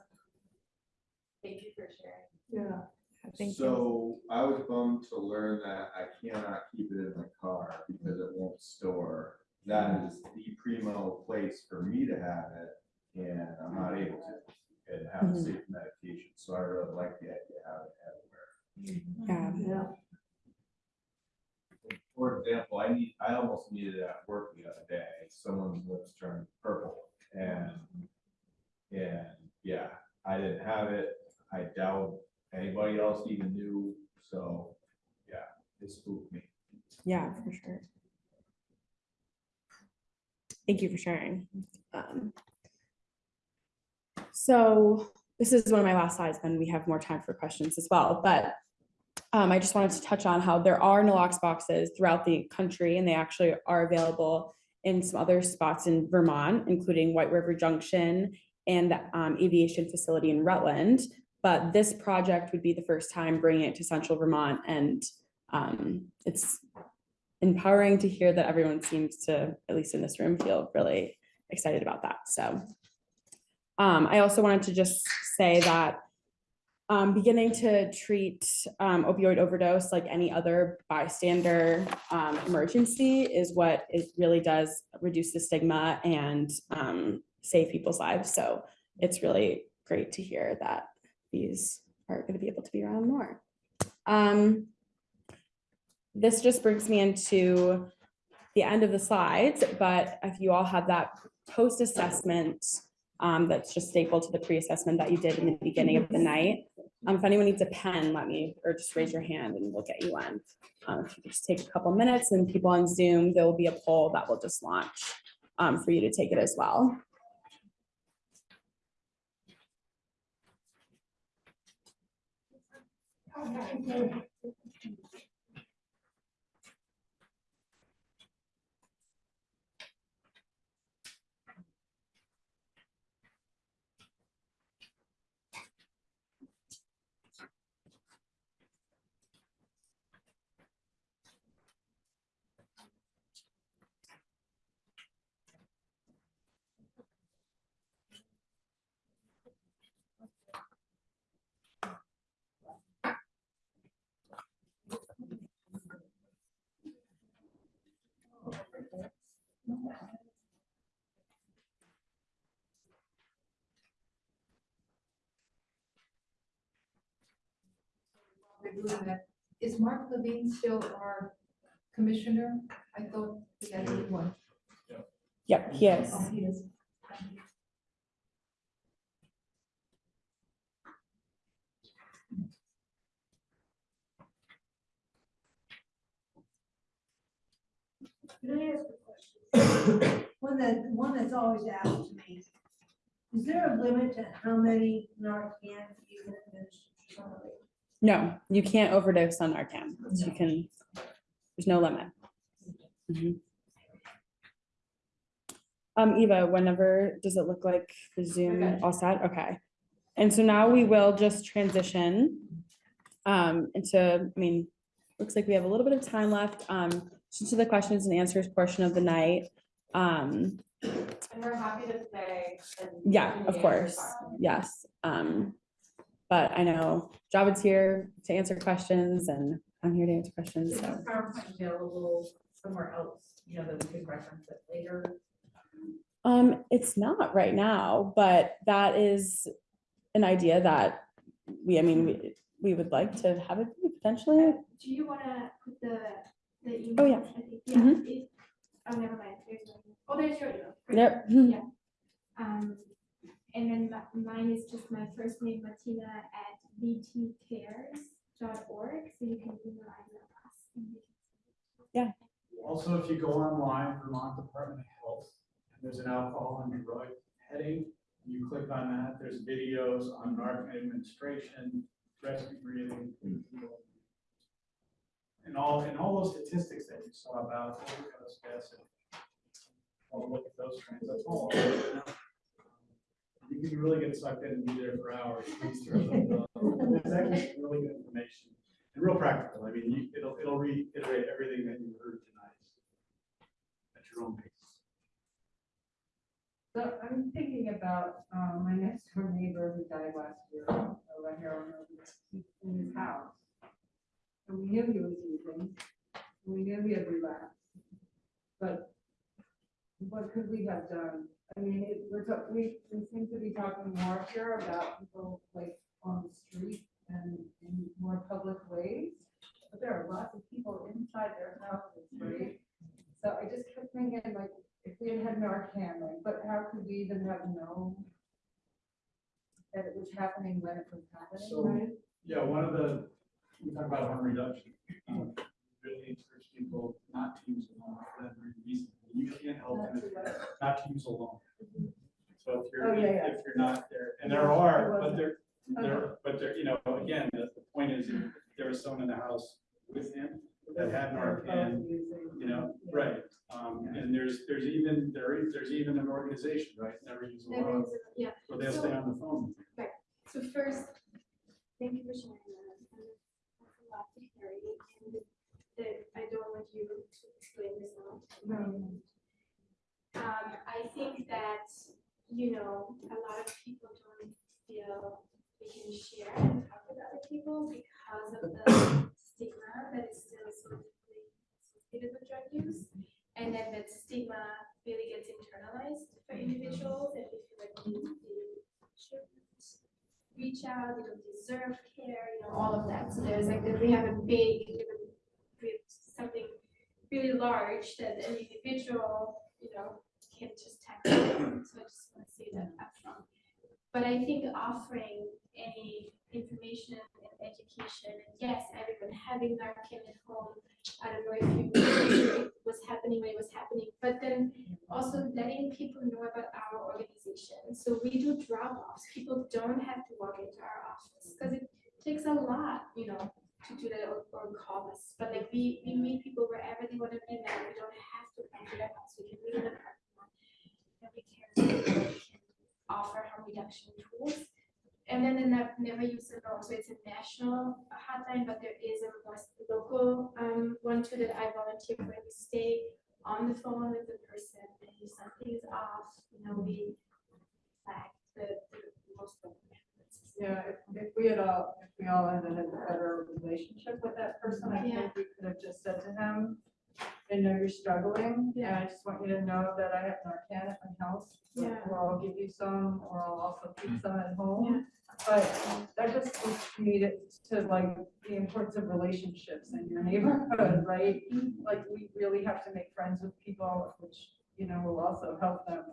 Thank you for sharing. yeah. Thank you. So I was bummed to learn that I cannot keep it in my car because it won't store. That is the primo place for me to have it and I'm not able to, and have a Mhm. safe medication, so I really like the idea of having it everywhere. Yeah. Yeah. For example, I need, I almost needed it at work the other day, someone's lips turned purple, and, and, yeah, I didn't have it, I doubt anybody else even knew, so, yeah, it spooked me. Yeah, for sure. Thank you for sharing. Um, So this is one of my last slides, then we have more time for questions as well, but um, I just wanted to touch on how there are Nalox boxes throughout the country and they actually are available in some other spots in Vermont, including White River Junction and the um, aviation facility in Rutland. But this project would be the first time bringing it to central Vermont and um, it's empowering to hear that everyone seems to, at least in this room, feel really excited about that. So um, I also wanted to just say that um, beginning to treat um, opioid overdose like any other bystander um, emergency is what it really does reduce the stigma and um, save people's lives. So it's really great to hear that these are going to be able to be around more. Um, this just brings me into the end of the slides, but if you all have that post-assessment um, that's just stapled to the pre-assessment that you did in the beginning of the night. Um, if anyone needs a pen, let me, or just raise your hand and we'll get you one. Um, if you just take a couple minutes and people on Zoom, there will be a poll that will just launch um, for you to take it as well. We're doing that. Is Mark Levine still our commissioner? I thought we had a new one. Yep, he oh, is. Oh, he is. Can I ask a question? One that, one that's always asked to me. Is there a limit to how many Narcan you can administer to somebody? No, you can't overdose on Narcan. You can, there's no limit. Mhm. Um, Eva, whenever, does it look like the Zoom Okay. all set? Okay. And so now we will just transition um, into, I mean, looks like we have a little bit of time left, um, just to the questions and answers portion of the night. Um, And we're happy to stay. and yeah, continue of course, yes. Um, but I know Javid's here to answer questions and I'm here to answer questions, Is so. this PowerPoint available somewhere else, you know, that we could reference it later? Um, it's not right now, but that is an idea that we, I mean, we, we would like to have it be potentially. Do you wanna put the, the email? Oh, yeah. I think, yeah, Mhm. it- oh, never mind, there's no, oh, there's your email. Great. Yep. Yeah. Um, and then mi- mine is just my first name, Martina, at vtcares.org, so you can email either of us. and we Also, if you go online, Vermont Department of Health, and there's an alcohol and drug heading, and you click on that, there's videos on Narcan administration, rescue breathing. And all, and all those statistics that you saw about overdose deaths. and I'll look at those trends, that's all. You can really get sucked in and be there for hours. It's actually really good information and real practical. I mean, you, it'll, it'll reiterate everything that you heard tonight. At your own pace. So I'm thinking about, um, my next door neighbor who died last year of a heroin in his house. And we knew he was using, we knew he had relapsed. But what could we have done? I mean, it, we're, we, we seem to be talking more here about people like on the street and in more public ways. But there are lots of people inside their houses, right? So I just kept thinking like, if we had had Narcan, like, but how could we even have known that it was happening when it was happening, So- right? Yeah, one of the, we talk about harm reduction. um, Really encourage people not to use alone for that very reason. You can't help Not them not to use alone. So if Oh, you're, yeah, yeah. if you're not there, and there are, but there, there, but there, you know, again, the, the point is, if there was someone in the house with him that had Narcan, you know, right. Um, and there's, there's even, there is, there's even an organization, right, Never Use Never Alone, use it, yeah. where they'll stay on the phone. So first, thank you for sharing that. and That's a lot to carry, and that I don't want you to explain this now. Um, I think that, you know, a lot of people don't feel they can share and talk with other people because of the stigma that is still sort of associated with drug use. And then that stigma really gets internalized for individuals and they feel like they they shouldn't reach out, they don't deserve care, you know, all of that. So there's like, we have a big, we have something really large that an individual, you know, can just tackle. So I just want to say that upfront. But I think offering any information and education, and yes, everyone having Narcan at home, I don't know if you was happening when it was happening, but then also letting people know about our organization. So we do drop-offs. People don't have to walk into our office because it takes a lot, you know, to do that or, or call us. But like we, we meet people wherever they want to be met. We don't have to come to their house. We can meet in the parking lot. And we can, offer harm reduction tools. And then the ne- never use alone. So it's a national hotline, but there is one too that I volunteer for. We stay on the phone with the person and if something is off, you know, we flag the, the most of. Yeah, if, if we had all, if we all had a better relationship with that person, I Yeah. think we could have just said to him, I know you're struggling, and I just want you to know that I have Narcan at my house. Yeah. Or I'll give you some, or I'll also keep mm. some at home. But that just to me to, to like the importance of relationships in your neighborhood, mm-hmm. right? Like, we really have to make friends with people, which, you know, will also help them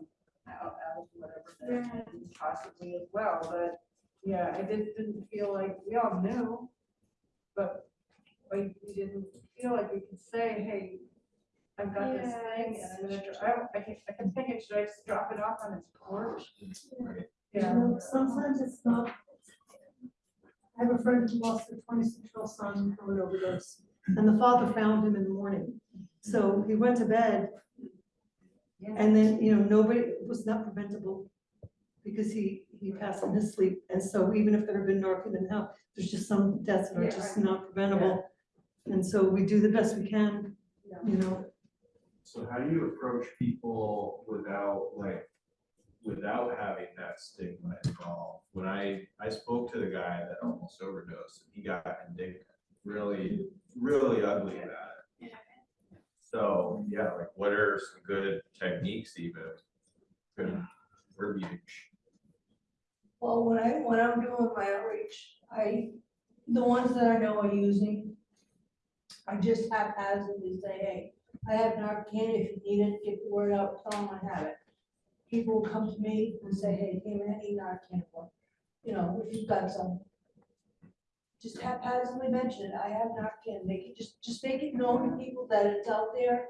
out, of whatever they're possibly as well, but yeah, I just didn't feel like, we all knew, but like, we didn't feel like we could say, hey, I've got this thing, and I'm gonna, I, I can, I can think it, should I just drop it off on his porch? You Yeah. know, Sometimes it's not. I have a friend who lost a twenty-six-year-old son from an overdose, and the father found him in the morning. So he went to bed, and then, you know, nobody, it was not preventable, because he, he passed in his sleep. And so even if there had been Narcan in the house, there's just some deaths that are Yeah, just I- not preventable. And so we do the best we can, you know, So how do you approach people without like, without having that stigma involved? When I, I spoke to the guy that almost overdosed, and he got indignant, really, really ugly about it. So, yeah, like what are some good techniques even? Good verbiage. Well, when I, when I'm doing my outreach, I, the ones that I know are using, I just haphazardly say, hey, I have Narcan, if you need it, get the word out, tell them I have it. People will come to me and say, hey, give me any Narcan for, you know, if you've got some. Just haphazardly mention it, I have Narcan, make it, just, just make it known to people that it's out there,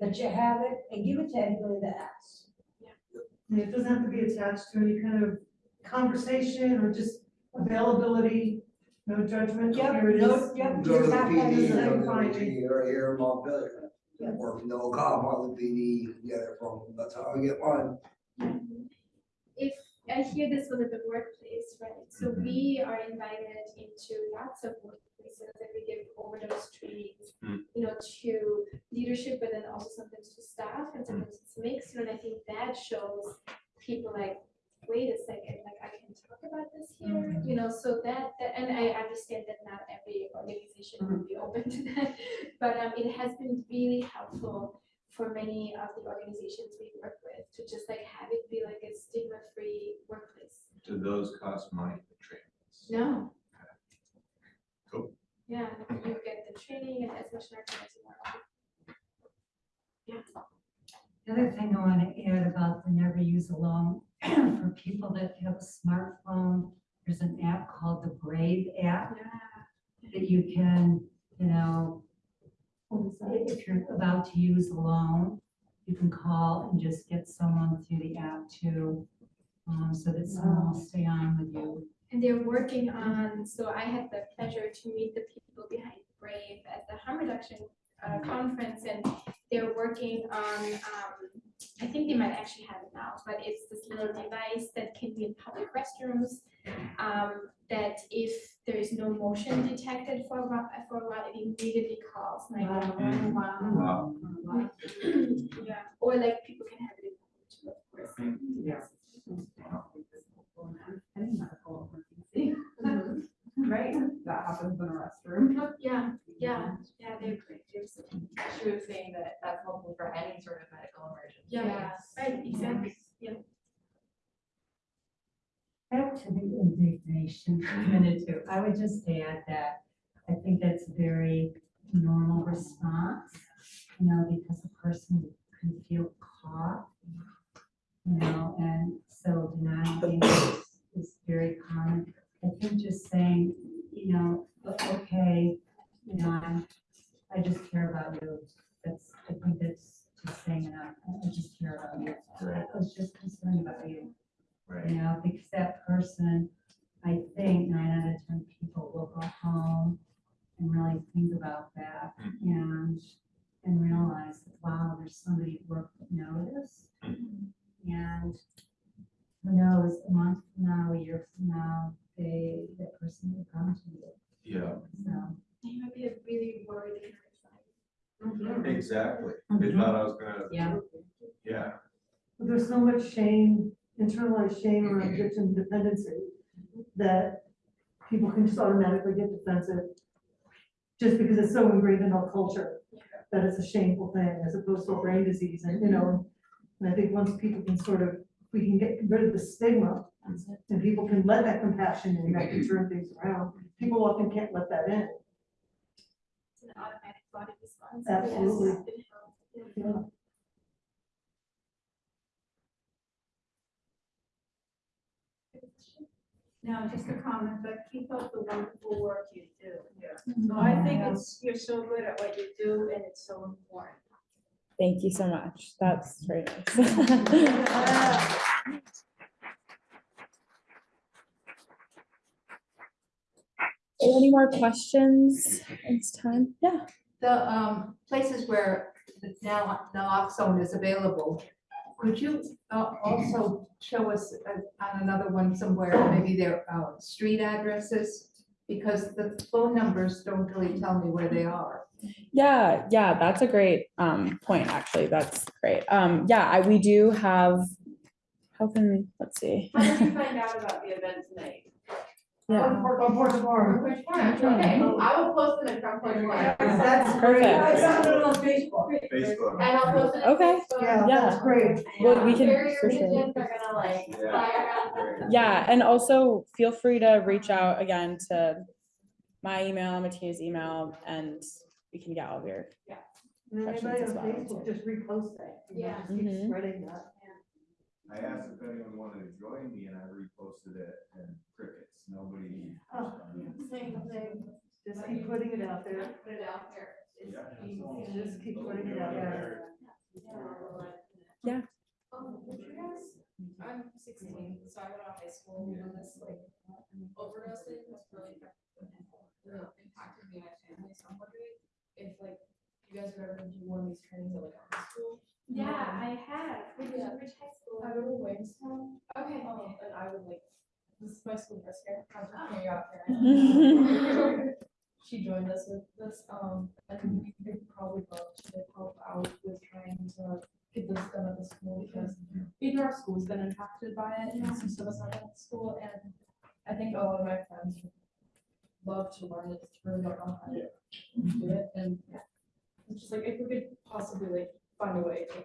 that you have it, and give it to anybody that asks. And it doesn't have to be attached to any kind of conversation or just availability, no judgment. Yep, here it no- is. yep, Go to the Just PD, haphazardly go to the find it. PD, right here in Montpelier. Yep. Or no cop on the PD, you can get it from, that's how I get mine. If, I hear this was at the workplace, right? So mm-hmm. we are invited into lots of workplaces and we give overdose trainings, Hmm. you know, to leadership, but then also sometimes to staff and mm. sometimes it's mixed, and I think that shows people like, wait a second, like I can talk about this here, mm-hmm. you know, so that, that, and I understand that not every organization would mm-hmm. be open to that. But um, it has been really helpful for many of the organizations we work with to just like have it be like a stigma-free workplace. Do those cost money for trainings? No. Cool. Yeah, you get the training and as much nursing as you want. Yeah. The other thing I want to add about the never use alone, for people that have a smartphone, there's an app called the Brave app that you can, you know, if you're about to use a loan, you can call and just get someone through the app too, um, so that someone will stay on with you. And they're working on, so I had the pleasure to meet the people behind Brave at the harm reduction uh, conference, and they're working on, um, I think they might actually have it now, but it's this little device that can be in public restrooms. Um, that if there is no motion detected for a while, for a while, it immediately calls nine one Wow. one. Mm-hmm. Yeah, or like people can have it in, of course. Mm-hmm. Yeah. Any. Right, that happens in a restroom. Yeah, yeah, yeah, they're great. She was saying that that's helpful for any sort of medical emergency. Yeah, right, exactly, yeah. Back to the indignation for a minute too. I would just add that I think that's a very normal response, you know, because a person can feel caught. You know, and so denying is, is very common. I think just saying, you know, okay, you know, I'm, I just care about you. That's, I think that's just saying enough. I just care about you. I was just concerned about you. Right. You know, because that person, I think nine out of ten people will go home and really think about that hmm. and, and realize, that wow, there's somebody at work that noticed. Hmm. And who knows, a month from now, a year from now, they, that person will come to you, Yeah, so. You might be a really worried kind exactly. They mm-hmm. thought I was gonna, Yeah. yeah, But There's so much shame, internalized shame or mm-hmm. addiction dependency that people can just automatically get defensive. Just because it's so ingrained in our culture, that it's a shameful thing as opposed to a brain disease and, you know. And I think once people can sort of, we can get rid of the stigma and people can let that compassion in, that can turn things around. People often can't let that in. It's an automatic body response. Absolutely. Yes, yeah. No, just a comment, but keep up the wonderful work you do. Yeah. So I think it's, you're so good at what you do and it's so important. Thank you so much. That's very nice. Any more questions? It's time. Yeah. The um places where the now naloxone is available, could you uh also show us uh, on another one somewhere, maybe their uh street addresses? Because the phone numbers don't really tell me where they are. Yeah, yeah, that's a great um point, actually. That's great. Um, yeah, I, we do have, how can, let's see. How did you find out about the event tonight? Yeah, On Porch Forum. Front Porch Forum, okay, I will post it in Front Porch Forum. That's great. I found it on Facebook. Facebook. And I'll post it. on Okay. Facebook. Yeah, Yeah. that's great. Well, we can, Barrier for sure. regions are gonna like Yeah. fly around. Yeah, and also feel free to reach out again to my email, Martina's email, and we can get all of your, And Questions anybody as on well, Facebook, just repost that. you know, Yeah. just keep Mhm. Spreading that. I asked if anyone wanted to join me and I reposted it and crickets, nobody. Oh. Same thing. Just keep putting it out there. Put it out there. It's Yeah. easy. Just keep putting it out there. Yeah. Um, would you guys, I'm sixteen, so I went to high school when this like overdosing thing was really really impacted me and my family, so I'm wondering if like you guys would ever do one of these trainings at like a high school? Yeah, I have. Which, Yeah. which high school? I go to Williamstown, Okay. um, and I would like, this is my school bus here, I'm just putting you out there. She joined us with this, um, and we could probably love to help out with trying to get this done at the school because even our school's been impacted by it, and some of us are at school, and I think a lot of my friends would love to learn it, to really don't how to do it, and yeah. it's just like, if we could possibly like find a way to.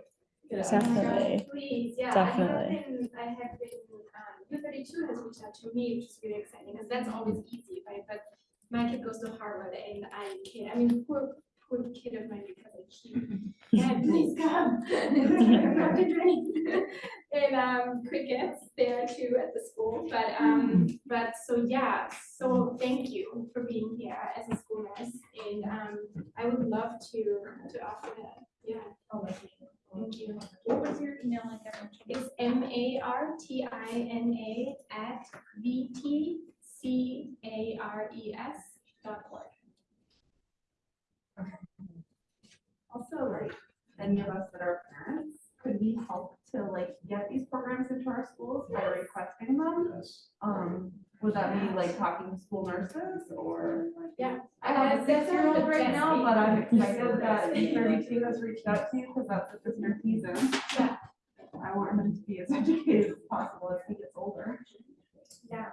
get out. Definitely. Please, yeah, I have Definitely. been, I have been, um, U thirty-two has reached out to me, which is really exciting, because that's always easy, right? But my kid goes to Harwood and I mean, poor, poor kid of mine because I keep, Dad, please come. Not to drink. And, um, crickets there too at the school, but, um, but so, yeah, so thank you for being here as a school nurse. And, um, I would love to, to offer that, yeah. Thank you. What was your email again? It's M A R T I N A at V T C A R E S dot org. Also, like, any of us that are parents, could we help to like get these programs into our schools by requesting them? Yes. Um, would that be like talking to school nurses or? like- Yeah. I have a six-year-old right now, but I'm excited that Yes. thirty-two has reached out to you because that's what this year season. Yeah. I want him to be as educated as possible as he gets older. Yeah,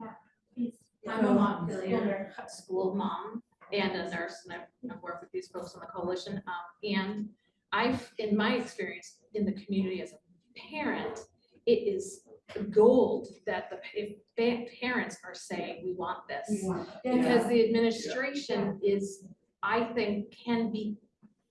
yeah, please. I'm a Montpelier school mom and a nurse, and I've, I've worked with these folks on the coalition. Um, and I've, in my experience in the community as a parent, it is gold that the, if parents are saying, we want this. Because the administration is, I think, can be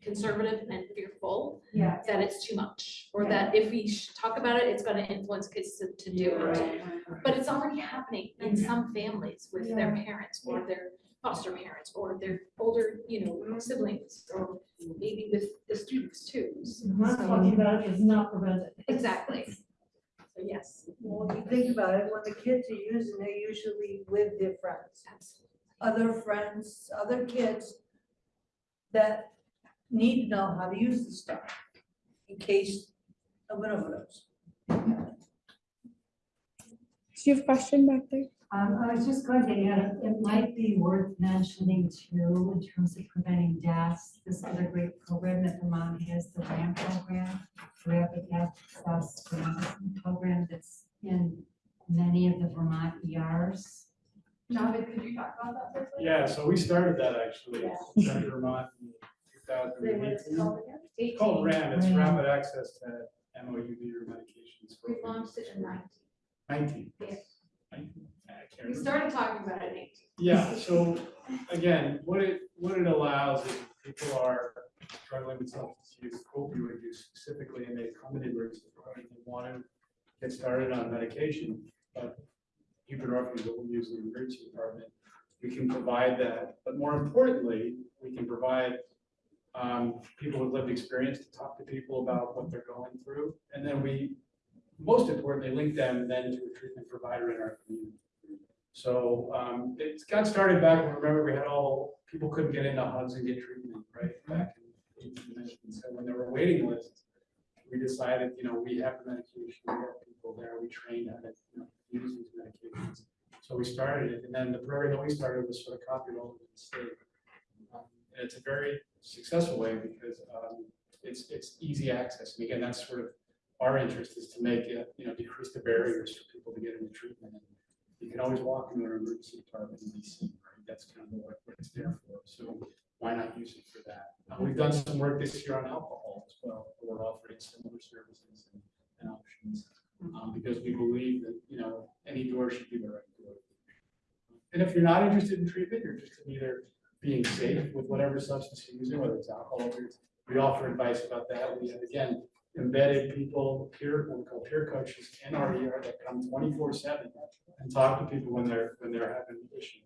conservative and fearful Yeah. that it's too much, or that if we talk about it, it's gonna influence kids to, to do it. But it's already happening in some families with their parents or their foster parents or their older, you know, siblings, or maybe with the students too. Not talking about it is not prevented. Exactly. So yes. Well, if you think about it, when the kids are using, they're usually with their friends. Other friends, other kids that need to know how to use the stuff in case of an overdose. Do you have a question back there? Um, I was just going to add, it might be worth mentioning too, in terms of preventing deaths, this other great program that Vermont has, the RAM program, Rapid Access to Medicine Program that's in many of the Vermont ERs. Javed, could you talk about that for a second? Yeah, so we started that actually, in Vermont in two thousand Say what it's eighteen. called again? It's called RAM, it's rapid access to MOUD or medications. for We launched it in nineteen. Nineteen. Yeah. Nineteen, I can't We remember. started talking about it in eighteen. Yeah, so again, what it, what it allows is people are struggling with substance use, opioid use specifically, and they come into emergency department, they want to get started on medication, but buprenorphine is what we use in the emergency department. We can provide that, but more importantly, we can provide um, people with lived experience to talk to people about what they're going through. And then we, most importantly, link them then to a treatment provider in our community. So um, it got started back, remember, we had all, people couldn't get into hubs and get treatment, right, back in eighteen nineteen. So when there were waiting lists, we decided, you know, we have the medication, we have people there, we trained how to, you know, use these medications. So we started it, and then the program that we started was sort of copied all over the state. Um, And it's a very successful way because um, it's, it's easy access. And again, that's sort of our interest is to make it, you know, decrease the barriers for people to get into treatment. And You can always walk into an emergency department be seen, right? That's kind of what, what it's there for. So why not use it for that? Uh, We've done some work this year on alcohol as well. We're offering similar services and- and options. um, Because we believe that, you know, any door should be the right door. And if you're not interested in treatment, you're interested in either being safe with whatever substance you're using, whether it's alcohol, we offer advice about that. We have, again, embedded people, peer, what we call peer coaches in our ER that come twenty-four seven and talk to people when they're, when they're having issues.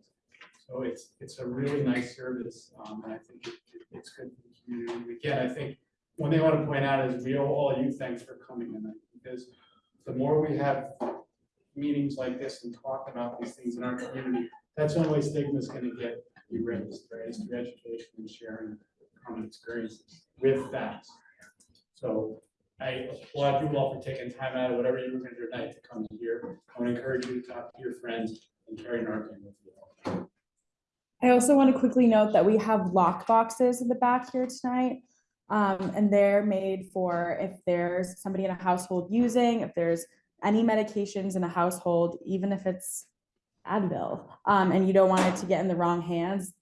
So it's, it's a really nice service, um, and I think it, it- it's good for the community. Again, I think one thing I want to point out is we owe all you thanks for coming tonight, because the more we have meetings like this and talk about these things in our community, that's the only way stigma is gonna get erased, right, through education and sharing common experiences with facts. So I applaud you all for taking time out of whatever you were gonna do tonight to come here. I want to encourage you to talk to your friends and carry Narcan with you. I also want to quickly note that we have lock boxes in the back here tonight. Um, and they're made for if there's somebody in a household using, if there's any medications in a household, even if it's Advil, um, and you don't want it to get in the wrong hands.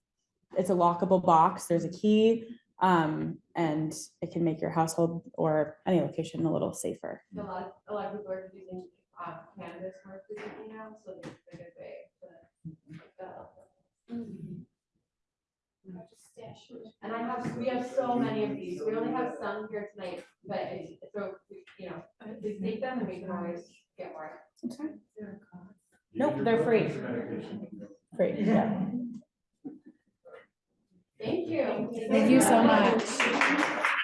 It's a lockable box. There's a key. Um, and it can make your household or any location a little safer. A lot, a lot of people are using, um, cannabis more frequently now, so it's a good way to. And I have, we have so many of these, we only have some here tonight, but it's, so, you know, please take them and we can always get more. Nope, they're free. Free, yeah. Thank you. Thank you so much.